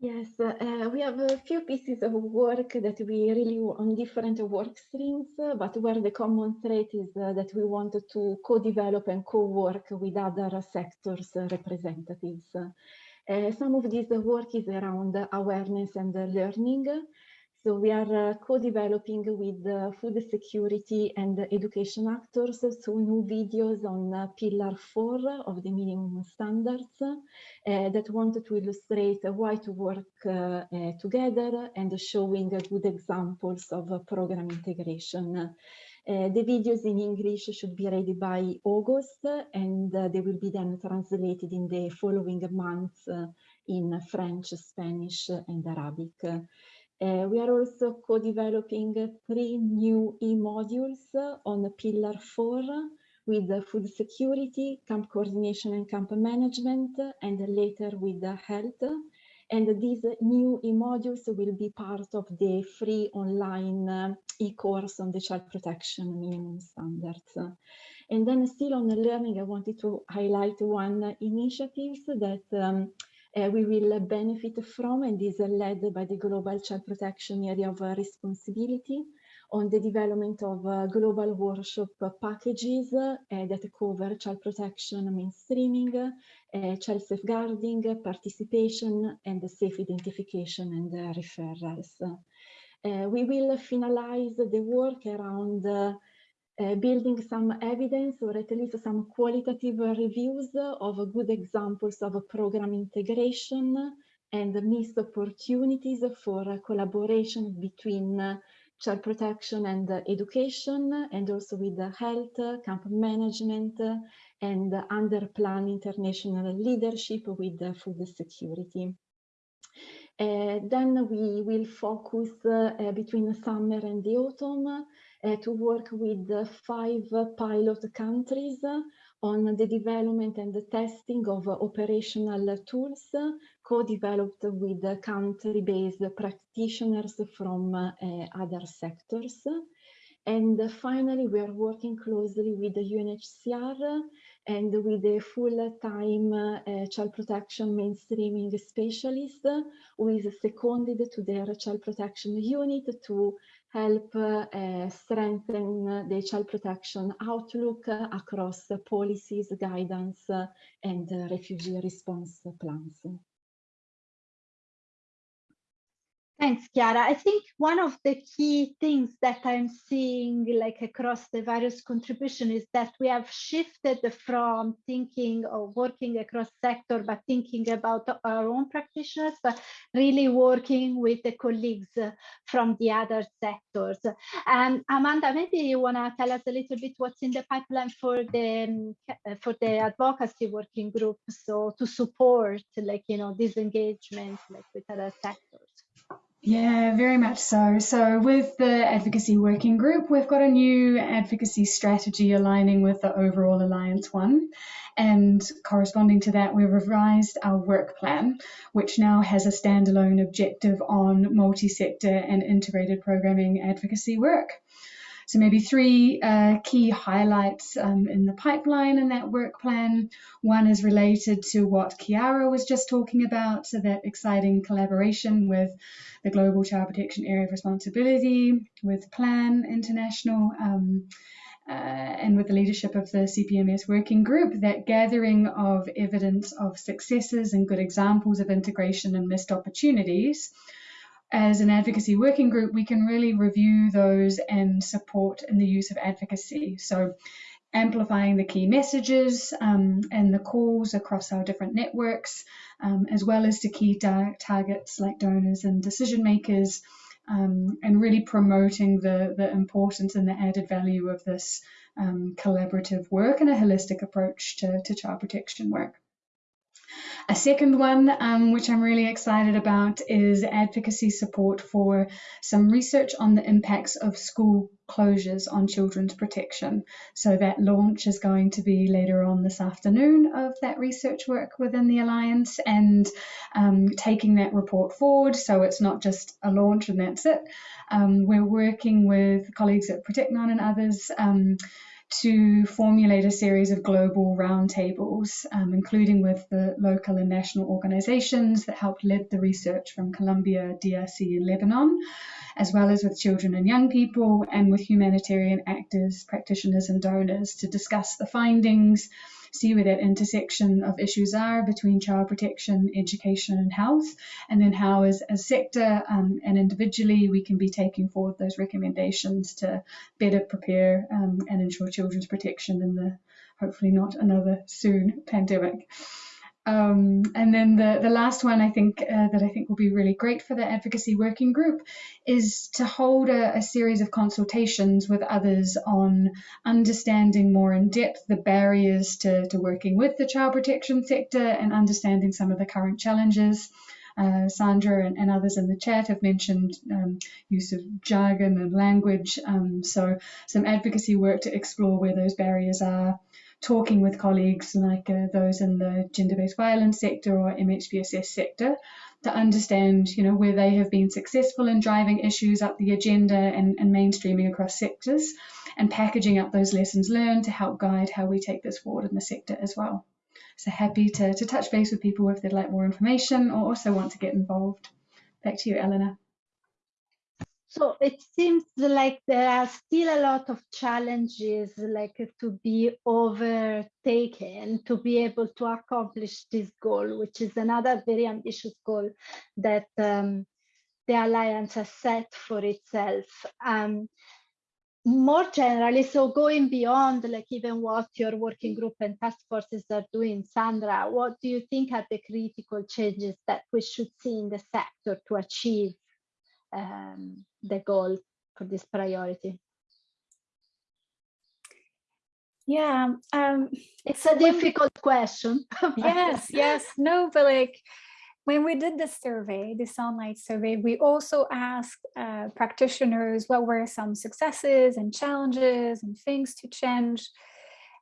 Yes, uh, we have a few pieces of work that we really on different work streams, but where the common thread is uh, that we wanted to co-develop and co-work with other sectors representatives. Uh, some of this work is around awareness and learning. So we are uh, co-developing with uh, food security and education actors, so new videos on uh, pillar four of the minimum standards uh, that wanted to illustrate why to work uh, together and showing good examples of program integration. Uh, the videos in English should be ready by August and uh, they will be then translated in the following months uh, in French, Spanish and Arabic. Uh, we are also co-developing three new e-modules on Pillar 4 with food security, camp coordination and camp management, and later with health. And these new e-modules will be part of the free online e-course on the child protection minimum standards. And then still on the learning, I wanted to highlight one initiative that um, uh, we will benefit from and is led by the Global Child Protection Area of Responsibility on the development of uh, global workshop packages uh, that cover child protection mainstreaming, uh, child safeguarding, participation, and safe identification and uh, referrals. Uh, we will finalize the work around uh, building some evidence or at least some qualitative reviews of good examples of program integration and missed opportunities for collaboration between child protection and education and also with the health, camp management and under plan international leadership with food security. Uh, then we will focus uh, between summer and the autumn uh, to work with five pilot countries on the development and the testing of operational tools co-developed with country-based practitioners from uh, other sectors. And finally, we are working closely with the UNHCR and with a full-time uh, child protection mainstreaming specialist who is seconded to their child protection unit to help uh, strengthen the child protection outlook across policies, guidance, and refugee response plans. Thanks, Chiara. I think one of the key things that I'm seeing like across the various contribution is that we have shifted from thinking of working across sector, but thinking about our own practitioners, but really working with the colleagues from the other sectors. And Amanda, maybe you want to tell us a little bit what's in the pipeline for the for the advocacy working group, so to support like you know this engagement like with other sectors. Yeah, very much so. So, with the advocacy working group, we've got a new advocacy strategy aligning with the overall Alliance One. And corresponding to that, we've revised our work plan, which now has a standalone objective on multi sector and integrated programming advocacy work. So maybe three uh, key highlights um, in the pipeline and that work plan. One is related to what Chiara was just talking about, so that exciting collaboration with the Global Child Protection Area of Responsibility, with Plan International, um, uh, and with the leadership of the CPMS working group, that gathering of evidence of successes and good examples of integration and missed opportunities as an advocacy working group, we can really review those and support in the use of advocacy. So, amplifying the key messages um, and the calls across our different networks, um, as well as to key targets like donors and decision makers, um, and really promoting the, the importance and the added value of this um, collaborative work and a holistic approach to, to child protection work. A second one, um, which I'm really excited about, is advocacy support for some research on the impacts of school closures on children's protection. So that launch is going to be later on this afternoon of that research work within the Alliance and um, taking that report forward. So it's not just a launch and that's it. Um, we're working with colleagues at ProtectNon and others um, to formulate a series of global roundtables, um, including with the local and national organizations that helped lead the research from Colombia, DRC, and Lebanon, as well as with children and young people and with humanitarian actors, practitioners, and donors to discuss the findings see where that intersection of issues are between child protection, education, and health, and then how, as a sector um, and individually, we can be taking forward those recommendations to better prepare um, and ensure children's protection in the hopefully not another soon pandemic. Um, and then the, the last one I think uh, that I think will be really great for the advocacy working group is to hold a, a, series of consultations with others on understanding more in depth the barriers to, to working with the child protection sector and understanding some of the current challenges Uh, Sandra and, and, others in the chat have mentioned um, use of jargon and language. Um, so some advocacy work to explore where those barriers are, talking with colleagues like uh, those in the gender-based violence sector or MHPSS sector to understand, you know, where they have been successful in driving issues up the agenda and, and mainstreaming across sectors and packaging up those lessons learned to help guide how we take this forward in the sector as well. So happy to, to touch base with people if they'd like more information or also want to get involved. Back to you, Eleanor. So it seems like there are still a lot of challenges like to be overtaken to be able to accomplish this goal, which is another very ambitious goal that um, the Alliance has set for itself. Um, more generally, so going beyond like even what your working group and task forces are doing, Sandra, what do you think are the critical changes that we should see in the sector to achieve um, the goal for this priority? Yeah, um, it's a difficult question. yes, yes, no, but like when we did the survey, the Sunlight survey, we also asked uh, practitioners what were some successes and challenges and things to change.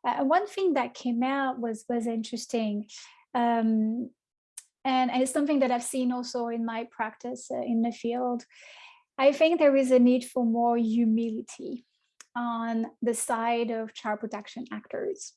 Uh, one thing that came out was was interesting. Um, and, it's something that I've seen also in my practice uh, in the field. I think there is a need for more humility on the side of child protection actors.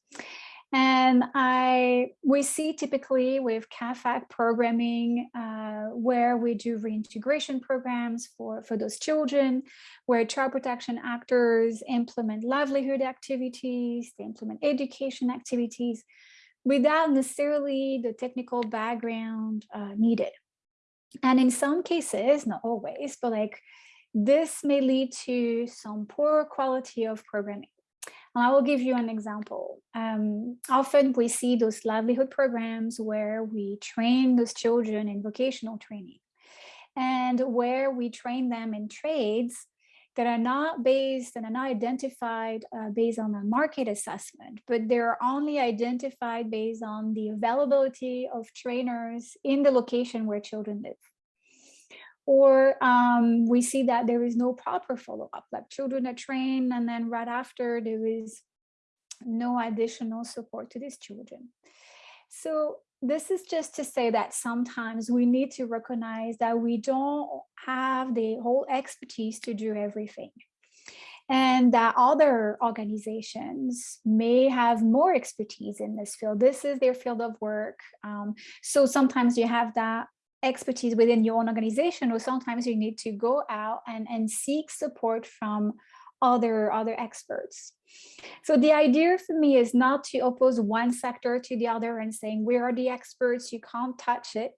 And I we see typically with CAAFAG programming uh, where we do reintegration programs for, for those children, where child protection actors implement livelihood activities, they implement education activities, without necessarily the technical background uh, needed. And in some cases, not always, but like this may lead to some poor quality of programming. And I will give you an example. Um, often we see those livelihood programs where we train those children in vocational training and where we train them in trades that are not based and are not identified uh, based on a market assessment, but they're only identified based on the availability of trainers in the location where children live. Or um, we see that there is no proper follow-up, like children are trained and then right after there is no additional support to these children. So this is just to say that sometimes we need to recognize that we don't have the whole expertise to do everything and that other organizations may have more expertise in this field. This is their field of work. Um, so sometimes you have that expertise within your own organization, or sometimes you need to go out and, and seek support from other other experts. So the idea for me is not to oppose one sector to the other and saying we are the experts, you can't touch it,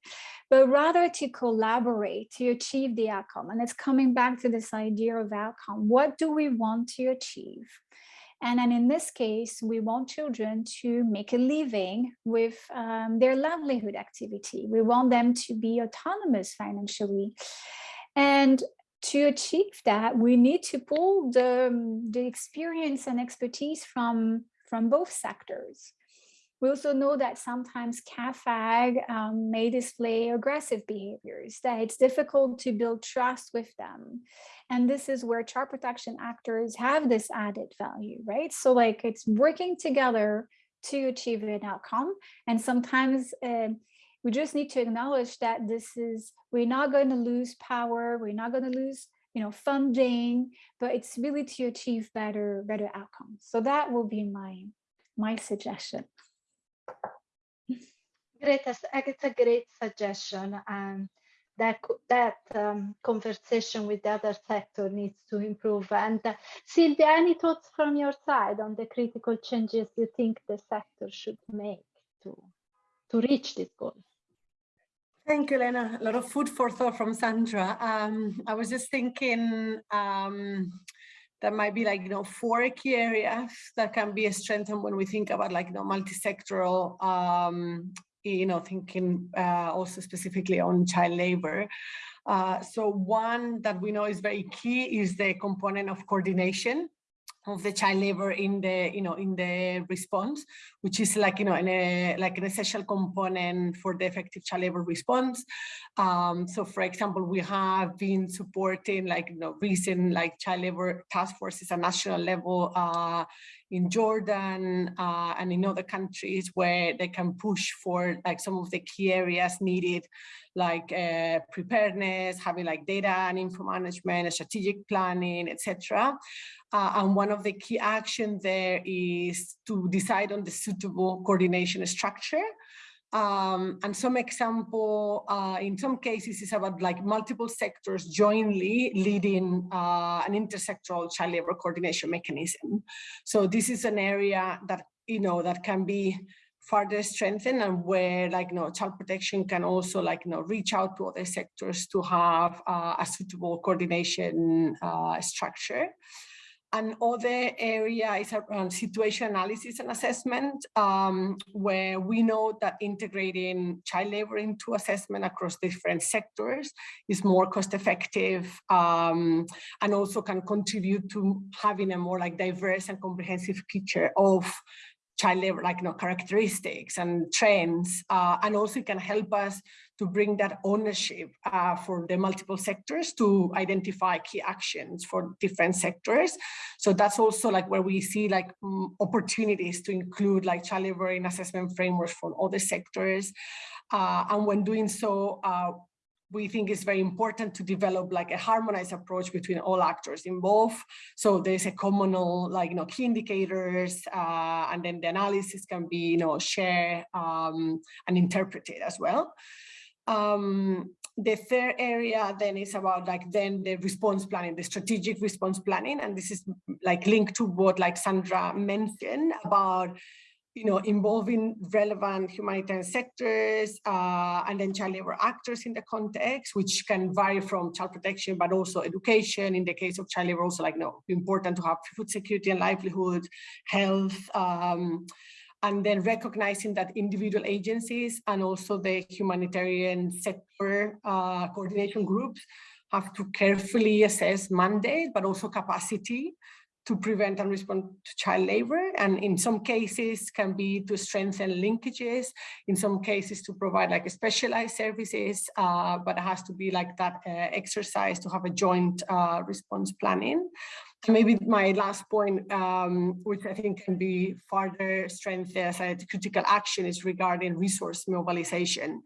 but rather to collaborate to achieve the outcome. And it's coming back to this idea of outcome. What do we want to achieve? And then in this case, we want children to make a living with um, their livelihood activity. We want them to be autonomous financially. And to achieve that, we need to pull the, the experience and expertise from, from both sectors. We also know that sometimes CAAFAG um, may display aggressive behaviors, that it's difficult to build trust with them. And this is where child protection actors have this added value, right? So like it's working together to achieve an outcome. And sometimes uh, we just need to acknowledge that this is, we're not going to lose power, we're not going to lose you know, funding, but it's really to achieve better, better outcomes. So that will be my, my suggestion. Great, it's a great suggestion. Um, that that um, conversation with the other sector needs to improve. And uh, Sylvia, any thoughts from your side on the critical changes you think the sector should make to to reach this goal? Thank you, Lena. A lot of food for thought from Sandra. Um, I was just thinking um, there might be like, you know, four key areas that can be strengthened when we think about like, you know, multi-sectoral, um, you know, thinking uh, also specifically on child labor. Uh, so one that we know is very key is the component of coordination of the child labor in the you know in the response which is like you know in a like an essential component for the effective child labor response. Um, so for example we have been supporting like you know recent like child labor task forces at national level uh, in Jordan uh, and in other countries where they can push for like some of the key areas needed like uh, preparedness, having like data and info management, strategic planning, etc. Uh, and one of the key actions there is to decide on the suitable coordination structure. Um, and some example, uh, in some cases, is about like multiple sectors jointly leading uh, an intersectoral child labor coordination mechanism. So this is an area that, you know, that can be further strengthened and where like, you know, child protection can also like, you know, reach out to other sectors to have uh, a suitable coordination uh, structure. Another area is around situation analysis and assessment, um, where we know that integrating child labor into assessment across different sectors is more cost effective um, and also can contribute to having a more like diverse and comprehensive picture of child labor, like you know, characteristics and trends, uh, and also it can help us to bring that ownership uh, for the multiple sectors to identify key actions for different sectors. So that's also like where we see like um, opportunities to include like child labor assessment frameworks for other sectors. Uh, and when doing so, uh, we think it's very important to develop like a harmonized approach between all actors involved. So there's a communal like, you know, key indicators, uh, and then the analysis can be, you know, shared um, and interpreted as well. Um, the third area then is about like then the response planning, the strategic response planning. And this is like linked to what like Sandra mentioned about you know, involving relevant humanitarian sectors uh, and then child labor actors in the context, which can vary from child protection, but also education. In the case of child labor, also like, know, important to have food security and livelihood, health, um, and then recognizing that individual agencies and also the humanitarian sector uh, coordination groups have to carefully assess mandate, but also capacity to prevent and respond to child labor and in some cases can be to strengthen linkages in some cases to provide like specialized services uh, but it has to be like that uh, exercise to have a joint uh, response planning maybe my last point um, which i think can be further strengthened as a critical action is regarding resource mobilization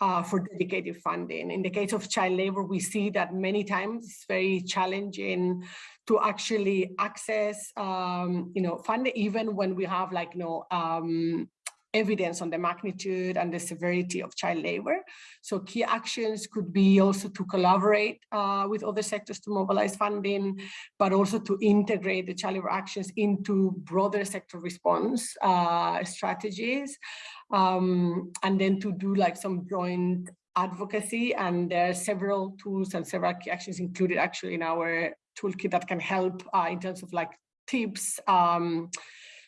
uh, for dedicated funding. In the case of child labor, we see that many times it's very challenging to actually access, um, you know, funding, even when we have like, you know, um, evidence on the magnitude and the severity of child labor. So key actions could be also to collaborate uh, with other sectors to mobilize funding, but also to integrate the child labor actions into broader sector response uh, strategies. Um, and then to do like some joint advocacy and there are several tools and several key actions included actually in our toolkit that can help uh, in terms of like tips. Um,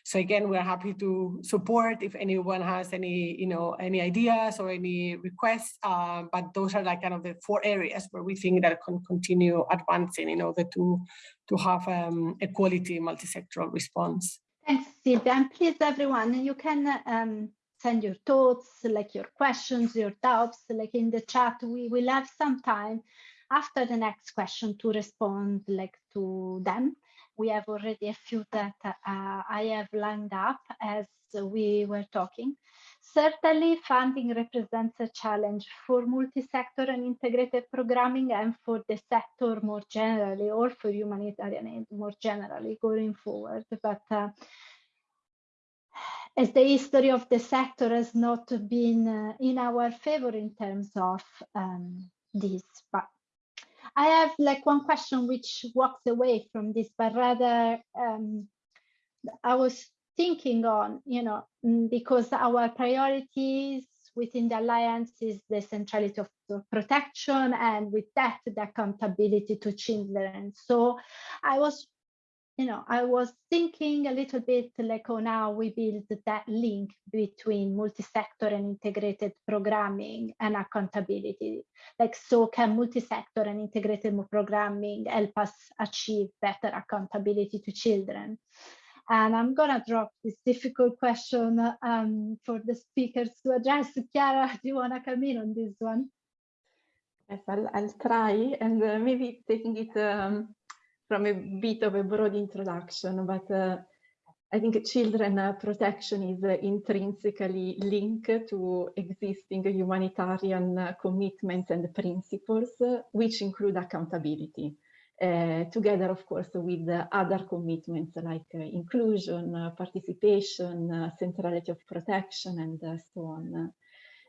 so again, we're happy to support if anyone has any, you know, any ideas or any requests. Uh, but those are like kind of the four areas where we think that can continue advancing in order to to have um, a quality multi-sectoral response. Thanks, Silvia. And please, everyone, you can um, send your thoughts, like your questions, your doubts, like in the chat. We will have some time after the next question to respond like to them. We have already a few that uh, I have lined up as we were talking. Certainly funding represents a challenge for multi-sector and integrated programming and for the sector more generally or for humanitarian aid more generally going forward. But uh, as the history of the sector has not been uh, in our favor in terms of um, this, but I have like one question which walks away from this, but rather um, I was thinking on, you know, mm, because our priorities within the alliance is the centrality of protection and with that the accountability to children. So I was you know, I was thinking a little bit like oh, now we build that link between multi-sector and integrated programming and accountability. Like, so can multi-sector and integrated programming help us achieve better accountability to children? And I'm gonna drop this difficult question um, for the speakers to address. Chiara, do you wanna come in on this one? Yes, I'll, I'll try and uh, maybe taking it um, from a bit of a broad introduction, but uh, I think children uh, protection is uh, intrinsically linked to existing humanitarian uh, commitments and principles, uh, which include accountability. Uh, together, of course, with other commitments like inclusion, participation, centrality of protection, and so on.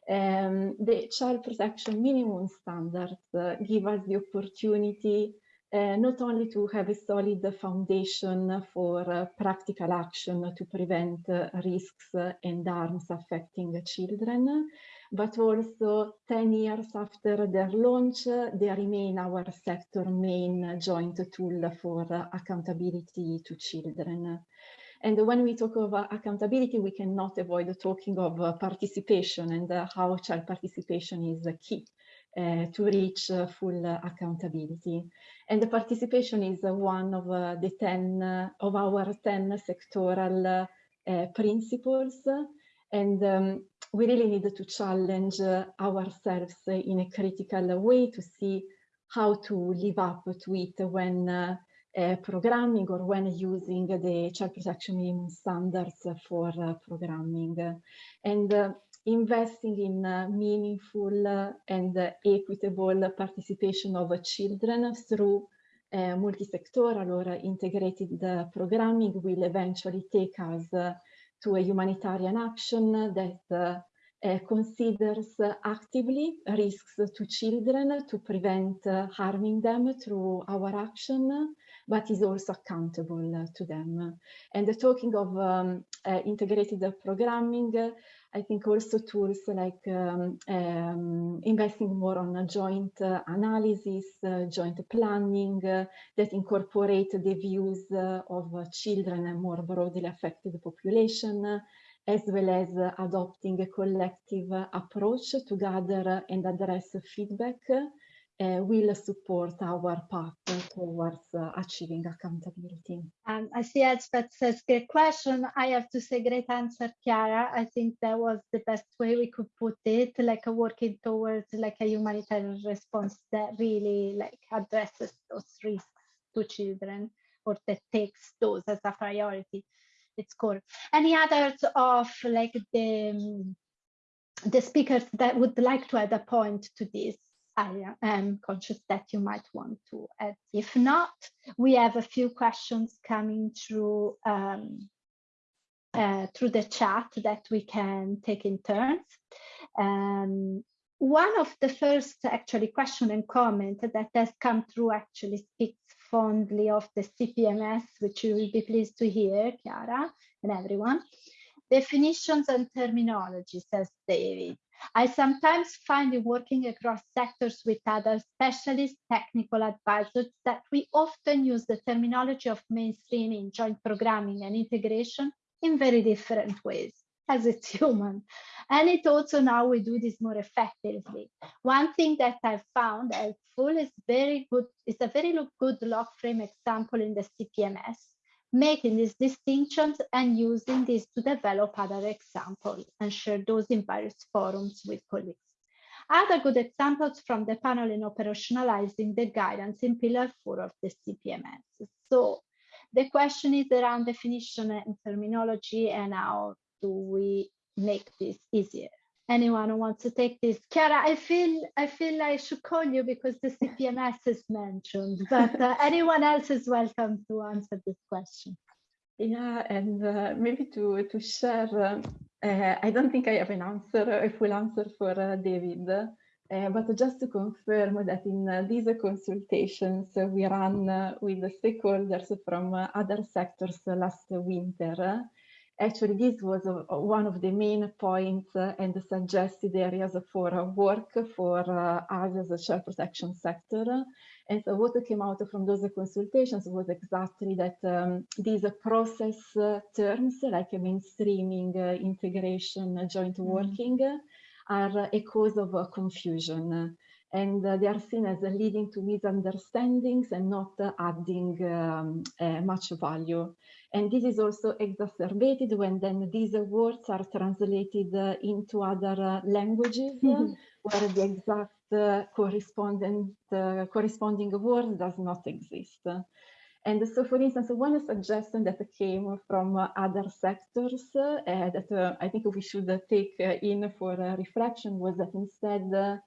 Um, the child protection minimum standards give us the opportunity uh, not only to have a solid foundation for uh, practical action to prevent uh, risks and harms affecting children, but also 10 years after their launch, they remain our sector main joint tool for accountability to children. And when we talk of accountability, we cannot avoid talking of participation and how child participation is key to reach uh, full accountability. And the participation is one of uh, the 10 of our 10 sectoral principles. And um, we really need to challenge ourselves in a critical way to see how to live up to it when uh, programming or when using the child protection minimum standards for uh, programming. And uh, investing in uh, meaningful uh, and uh, equitable participation of children through uh, multi-sectoral or integrated uh, programming will eventually take us uh, to a humanitarian action that considers actively risks to children to prevent harming them through our action, but is also accountable to them. And the talking of um, integrated programming, I think also tools like um, um, investing more on a joint uh, analysis, uh, joint planning uh, that incorporate the views uh, of children and more broadly affected population, as well as adopting a collective approach to gather and address feedback uh, will support our path towards uh, achieving accountability. Um, I see Elspeth says, great question. I have to say great answer, Chiara. I think that was the best way we could put it, like a working towards like a humanitarian response that really like addresses those risks to children or that takes those as a priority. It's cool. Any others of like the, um, the speakers that would like to add a point to this? I am conscious that you might want to add. If not, we have a few questions coming through um, uh, through the chat that we can take in turns. Um, one of the first actually question and comment that has come through actually speaks fondly of the CPMS, which you will be pleased to hear, Chiara and everyone. Definitions and terminology, says David. I sometimes find in working across sectors with other specialist technical advisors that we often use the terminology of mainstreaming, joint programming and integration in very different ways as it's human. And it also now we do this more effectively. One thing that I've found helpful is very good, is a very good log frame example in the CPMS making these distinctions and using this to develop other examples and share those in various forums with colleagues. Other good examples from the panel in operationalizing the guidance in pillar four of the CPMS. So the question is around definition and terminology and how do we make this easier? Anyone who wants to take this. Chiara, I feel I feel I should call you because the CPMS is mentioned, but uh, anyone else is welcome to answer this question. Yeah, and uh, maybe to to share, uh, uh I don't think I have an answer, a full answer for uh, David, uh, but just to confirm that in these consultations we ran with the stakeholders from other sectors last winter, Actually, this was uh, one of the main points uh, and the suggested areas for uh, work for uh, us as a child protection sector. And so what came out from those consultations was exactly that um, these process uh, terms like mainstreaming, uh, integration, joint Mm. working are a cause of confusion and uh, they are seen as leading to misunderstandings and not adding um, uh, much value. And this is also exacerbated when then these words are translated uh, into other uh, languages uh, where the exact uh, correspondent, uh, corresponding word does not exist. And so, for instance, one suggestion that came from other sectors uh, that uh, I think we should take uh, in for reflection was that instead uh,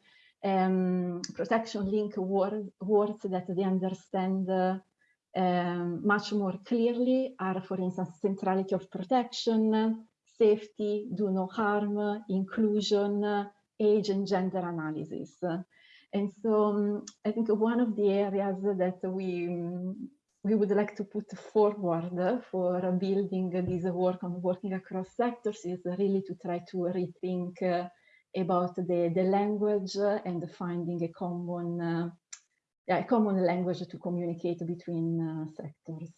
um, protection link word, words that they understand uh, um, much more clearly are, for instance, centrality of protection, safety, do no harm, inclusion, age and gender analysis. And so um, I think one of the areas that we um, we would like to put forward for building this work on working across sectors is really to try to rethink uh, about the, the language and finding a common uh, yeah, a common language to communicate between uh, sectors.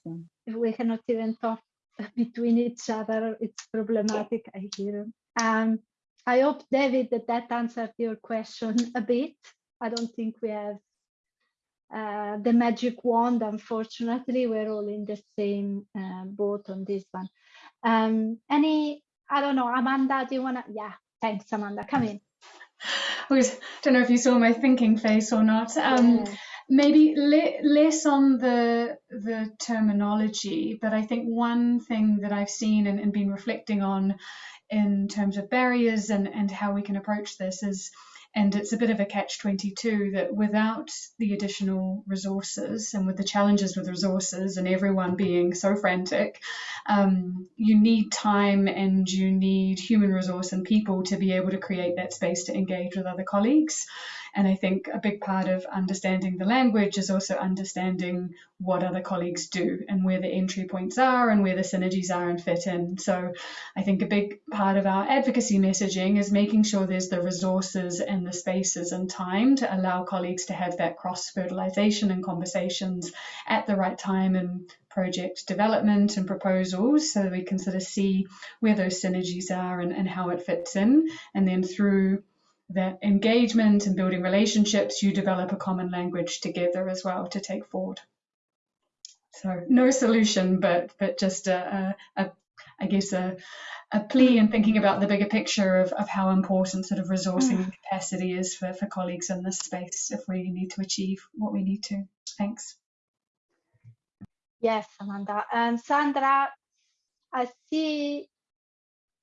If we cannot even talk between each other, it's problematic, I hear. Um, I hope, David, that that answered your question a bit. I don't think we have uh, the magic wand, unfortunately, we're all in the same uh, boat on this one. Um, any, I don't know, Amanda, do you wanna, yeah, thanks, Amanda, come in. I don't know if you saw my thinking face or not. Um, Yeah. maybe le- less on the the terminology, but I think one thing that I've seen and, and been reflecting on in terms of barriers and, and how we can approach this is, and it's a bit of a catch 22 that without the additional resources and with the challenges with resources and everyone being so frantic, um, you need time and you need human resource and people to be able to create that space to engage with other colleagues. And I think a big part of understanding the language is also understanding what other colleagues do and where the entry points are and where the synergies are and fit in. So I think a big part of our advocacy messaging is making sure there's the resources and the spaces and time to allow colleagues to have that cross fertilization and conversations at the right time in project development and proposals so we can sort of see where those synergies are and, and how it fits in. And then through that engagement and building relationships, you develop a common language together as well to take forward. So no solution, but but just a, a, a I guess a a plea in thinking about the bigger picture of, of how important sort of resourcing and capacity is for, for colleagues in this space if we need to achieve what we need to. Thanks. Yes, Amanda. And Sandra, I see,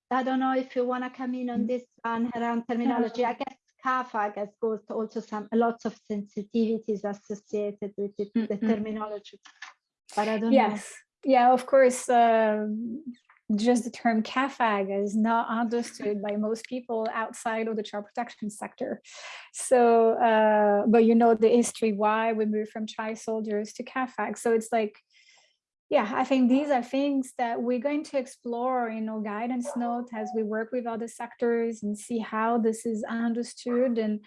I don't know if you want to come in on this one around terminology. I guess CAAFAG has got also some lots of sensitivities associated with it, the Mhm. terminology. But I don't know. Yes, yeah, of course. Um, just the term CAAFAG is not understood by most people outside of the child protection sector. So, uh, but you know the history why we moved from child soldiers to CAAFAG. So it's like, yeah, I think these are things that we're going to explore in our guidance note as we work with other sectors and see how this is understood and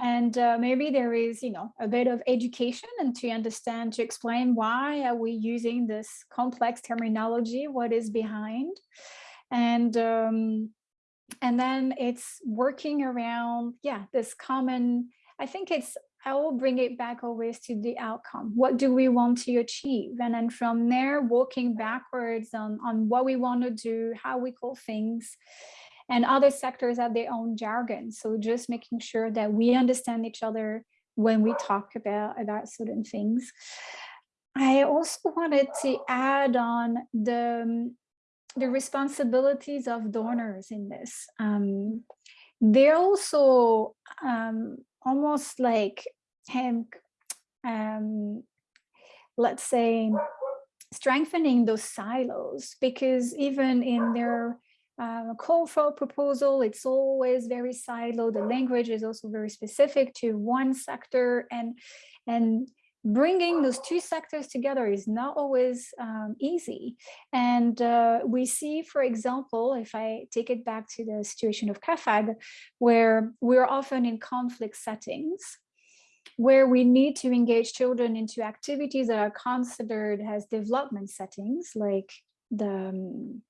and uh, maybe there is you know a bit of education and to understand to explain why are we using this complex terminology what is behind. And um, and then it's working around yeah this common i think it's i will bring it back always to the outcome. What do we want to achieve? And then from there walking backwards on on what we want to do how we call things and other sectors have their own jargon. So just making sure that we understand each other when we talk about, about certain things. I also wanted to add on the, um, the responsibilities of donors in this. Um, they're also um, almost like, um, let's say, strengthening those silos because even in their uh, call for proposal, it's always very siloed. The language is also very specific to one sector and, and bringing those two sectors together is not always um, easy. And uh, we see, for example, if I take it back to the situation of CAAFAG, where we're often in conflict settings, where we need to engage children into activities that are considered as development settings, like the um,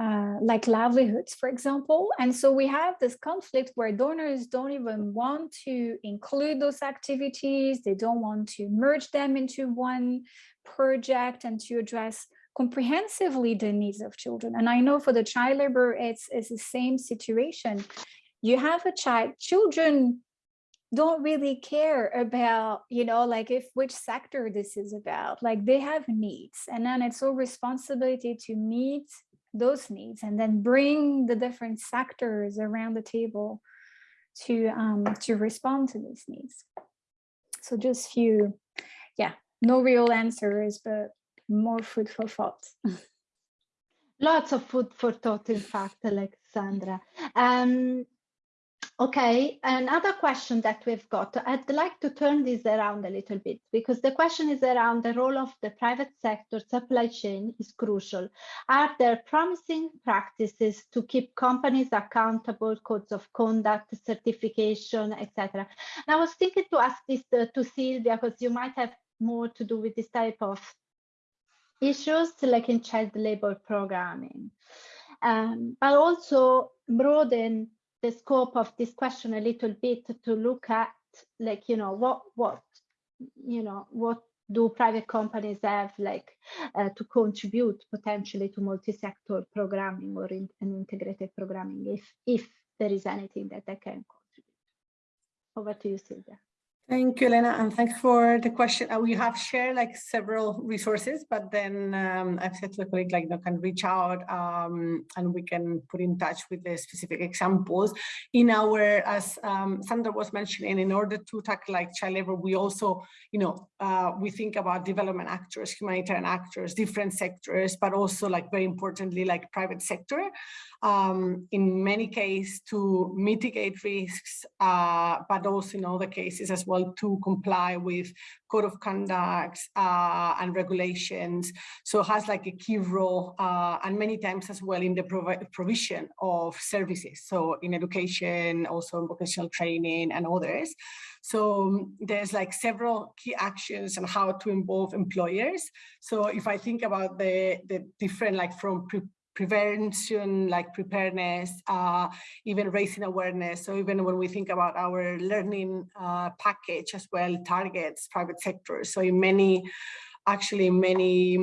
uh, like livelihoods, for example. And so we have this conflict where donors don't even want to include those activities. They don't want to merge them into one project and to address comprehensively the needs of children. And I know for the child labor, it's, it's the same situation. You have a child, children don't really care about, you know, like if which sector this is about, like they have needs. And then it's our responsibility to meet those needs and then bring the different sectors around the table to um, to respond to these needs. So just few, yeah, no real answers, but more food for thought. Lots of food for thought, in fact, Alexandra. Um, Okay, another question that we've got. I'd like to turn this around a little bit because the question is around the role of the private sector supply chain is crucial. Are there promising practices to keep companies accountable, codes of conduct, certification, etc.? And I was thinking to ask this to, to Sylvia because you might have more to do with this type of issues like in child labor programming, um, but also broaden the scope of this question a little bit to look at like you know what what you know what do private companies have like uh, to contribute potentially to multi-sector programming or in, an integrated programming if if there is anything that they can contribute? Over to you sylvia Thank you, Elena, and thanks for the question. Uh, we have shared like several resources, but then um, I've said to the colleague, like, you can reach out um, and we can put in touch with the specific examples. In our, as um, Sandra was mentioning, in order to tackle like child labor, we also, you know, uh, we think about development actors, humanitarian actors, different sectors, but also like very importantly, like private sector um, in many cases to mitigate risks, uh, but also in other cases as well to comply with code of conduct uh, and regulations. So has like a key role uh, and many times as well in the provision of services. So in education, also in vocational training and others. So there's like several key actions on how to involve employers. So if I think about the, the different like from prevention, like preparedness, uh, even raising awareness. So even when we think about our learning uh, package as well, targets private sector. So in many actually many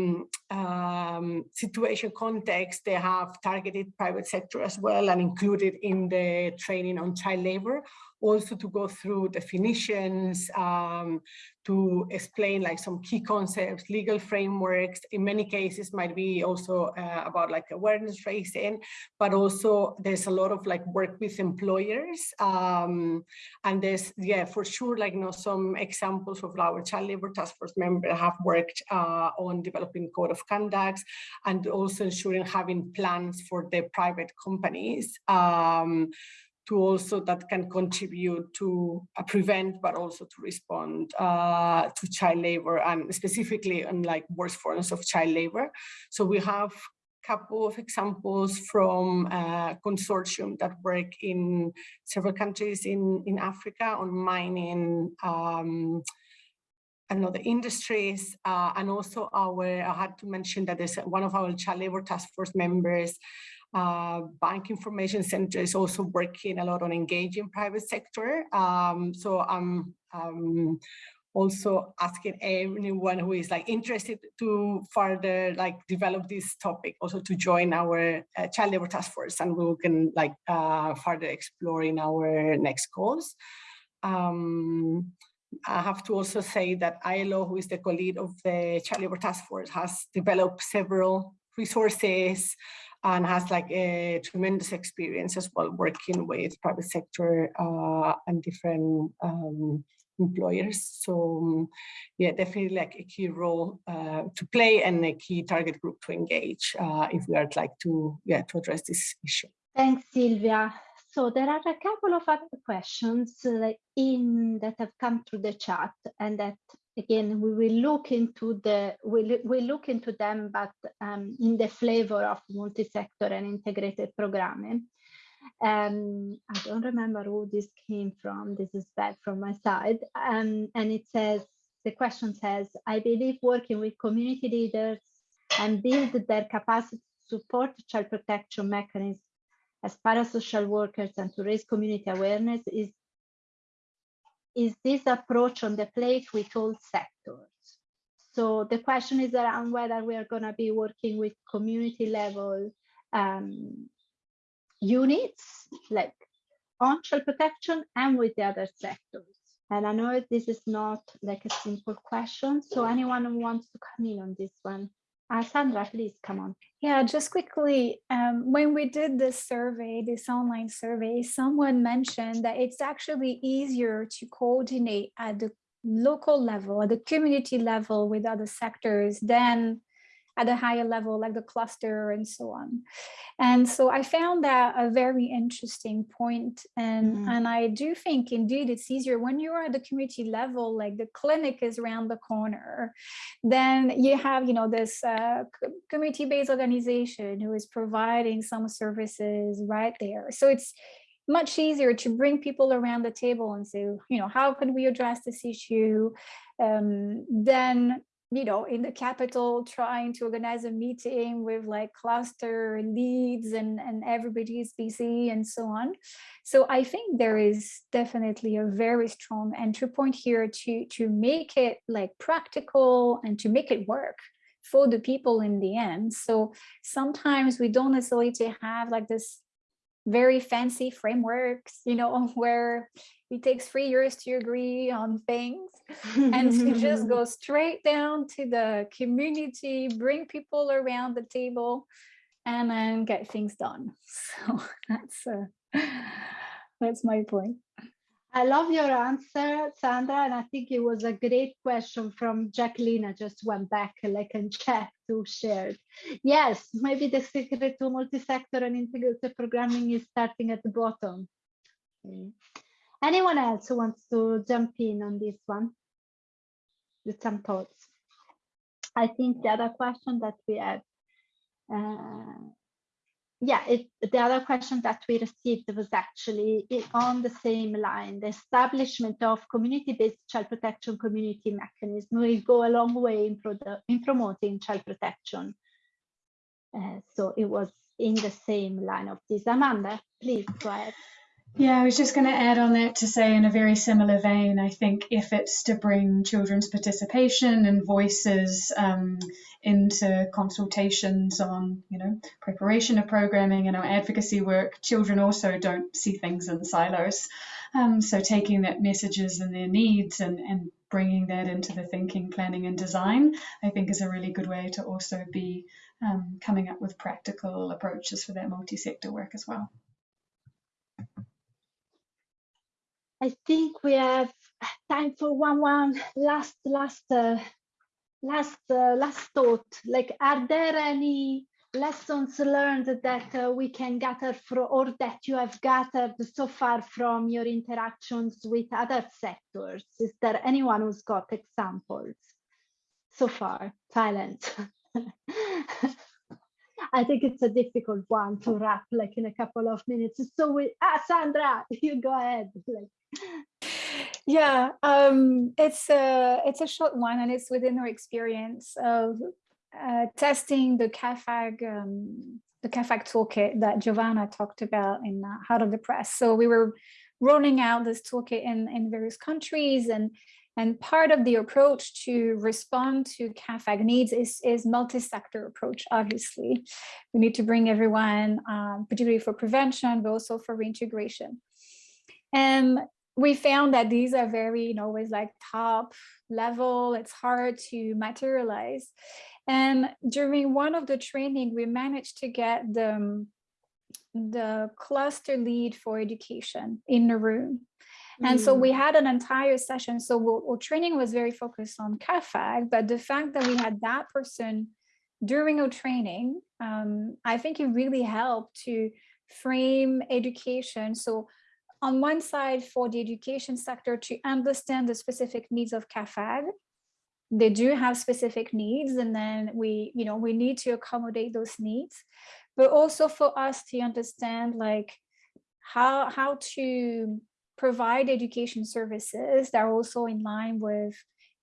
um, situation contexts, they have targeted private sector as well and included in the training on child labor also to go through definitions, um, to explain like some key concepts, legal frameworks, in many cases might be also uh, about like awareness raising, but also there's a lot of like work with employers. Um, and there's, yeah, for sure, like, you know, some examples of our child labor task force members have worked uh, on developing code of conduct and also ensuring having plans for the private companies. Um, to also that can contribute to uh, prevent but also to respond uh, to child labor and specifically on like worst forms of child labor. So we have a couple of examples from a uh, consortium that work in several countries in, in Africa on mining um, and other industries. Uh, and also our, I had to mention that there's one of our child labor task force members uh, bank information center is also working a lot on engaging private sector. Um, so I'm um, also asking anyone who is like interested to further like develop this topic also to join our uh, child labor task force and we can like uh, further explore in our next calls. Um, I have to also say that ILO, who is the co-lead of the Child Labor Task Force, has developed several resources and has like a tremendous experience as well working with private sector uh, and different um, employers. So um, yeah, definitely like a key role uh, to play and a key target group to engage uh, if we are like to yeah to address this issue. Thanks, Sylvia. So there are a couple of other questions uh, in that have come through the chat and that again, we will look into the we we look into them, but um, in the flavor of multi-sector and integrated programming. Um, I don't remember who this came from. This is bad from my side. Um, and it says the question says, I believe working with community leaders and build their capacity to support child protection mechanisms as parasocial workers and to raise community awareness is is this approach on the plate with all sectors? So the question is around whether we are going to be working with community level um, units like on child protection and with the other sectors. And I know this is not like a simple question. So anyone who wants to come in on this one, Sandra, please come on. Yeah, just quickly, um, when we did this survey, this online survey, someone mentioned that it's actually easier to coordinate at the local level, at the community level with other sectors than at a higher level, like the cluster and so on. And so I found that a very interesting point. And, mm. and I do think indeed it's easier when you're at the community level, like the clinic is around the corner, then you have, you know, this uh, community-based organization who is providing some services right there. So it's, much easier to bring people around the table and say, you know, how can we address this issue? Um, then you know, in the capital trying to organize a meeting with like cluster leads and, and everybody's busy and so on. So I think there is definitely a very strong entry point here to, to make it like practical and to make it work for the people in the end. So sometimes we don't necessarily have like this very fancy frameworks, you know, where it takes three years to agree on things and to just go straight down to the community, bring people around the table and then get things done. So that's uh, that's my point. I love your answer, Sandra, and I think it was a great question from Jacqueline. I just went back like and checked who shared. Yes, maybe the secret to multi-sector and integrated programming is starting at the bottom. Okay. Anyone else who wants to jump in on this one with some thoughts? I think the other question that we have uh, yeah, it, the other question that we received was actually on the same line. The establishment of community-based child protection community mechanism will go a long way in, in promoting child protection. Uh, so it was in the same line of this. Amanda, please go ahead. Yeah, I was just going to add on that to say, in a very similar vein, I think efforts to bring children's participation and voices um, into consultations on, you know, preparation of programming and our advocacy work, children also don't see things in silos. Um, so taking that messages and their needs and, and bringing that into the thinking, planning and design, I think is a really good way to also be um, coming up with practical approaches for that multi-sector work as well. I think we have time for one one last last uh, last uh, last thought. Like, are there any lessons learned that uh, we can gather from or that you have gathered so far from your interactions with other sectors? Is there anyone who's got examples so far? Silence. I think it's a difficult one to wrap like in a couple of minutes. So we, ah, Sandra, you go ahead. Like, yeah, um, it's a it's a short one, and it's within our experience of uh, testing the CAAFAG um, the CAAFAG toolkit that Giovanna talked about in uh, Hot Off the Press. So we were rolling out this toolkit in in various countries, and and part of the approach to respond to CAAFAG needs is, is multi-sector approach, obviously. We need to bring everyone, um, particularly for prevention, but also for reintegration. And we found that these are very, you know, always like top level, it's hard to materialize. And during one of the training, we managed to get the, the cluster lead for education in the room. And mm. so we had an entire session. So our training was very focused on CAAFAG, but the fact that we had that person during our training, um, I think it really helped to frame education. So on one side for the education sector to understand the specific needs of CAAFAG they do have specific needs and then we, you know, we need to accommodate those needs, but also for us to understand like how, how to provide education services that are also in line with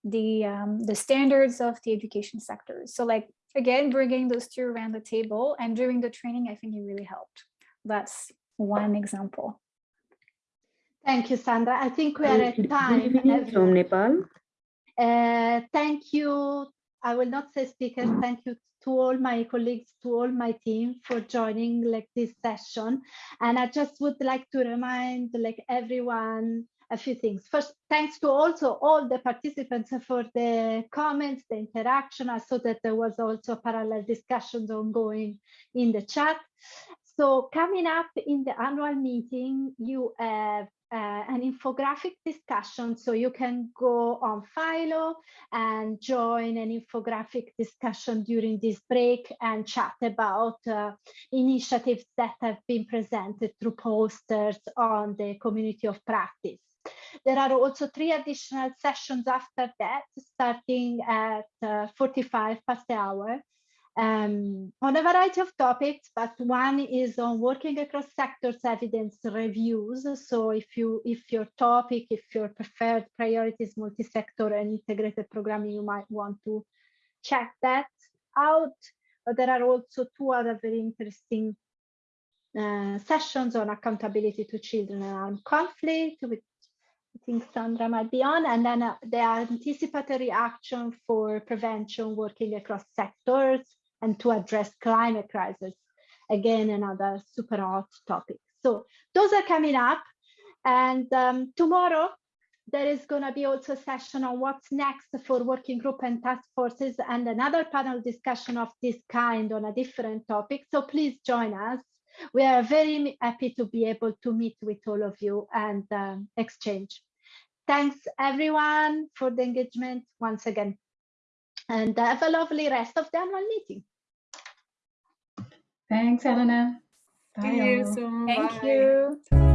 the um, the standards of the education sector. So like, again, bringing those two around the table and during the training, I think it really helped. That's one example. Thank you, Sandra. I think we are at time. From Nepal. Uh, thank you. I will not say speakers. Thank you to all my colleagues, to all my team for joining like this session. And I just would like to remind like everyone a few things. First, thanks to also all the participants for the comments, the interaction. I saw that there was also parallel discussions ongoing in the chat. So coming up in the annual meeting, you have uh, an infographic discussion. So you can go on Philo and join an infographic discussion during this break and chat about uh, initiatives that have been presented through posters on the community of practice. There are also three additional sessions after that, starting at uh, 45 past the hour um, on a variety of topics, but one is on working across sectors evidence reviews. So if you if your topic, if your preferred priority is multi-sector and integrated programming, you might want to check that out. But there are also two other very interesting uh, sessions on accountability to children and armed conflict, which I think Sandra might be on, and then uh, the anticipatory action for prevention working across sectors, and to address climate crisis. Again, another super hot topic. So those are coming up. And um, tomorrow, there is going to be also a session on what's next for working group and task forces and another panel discussion of this kind on a different topic. So please join us. We are very happy to be able to meet with all of you and um, exchange. Thanks everyone for the engagement once again. And have a lovely rest of the annual meeting. Thanks, Elena. Bye. See you soon. Thank Bye. you.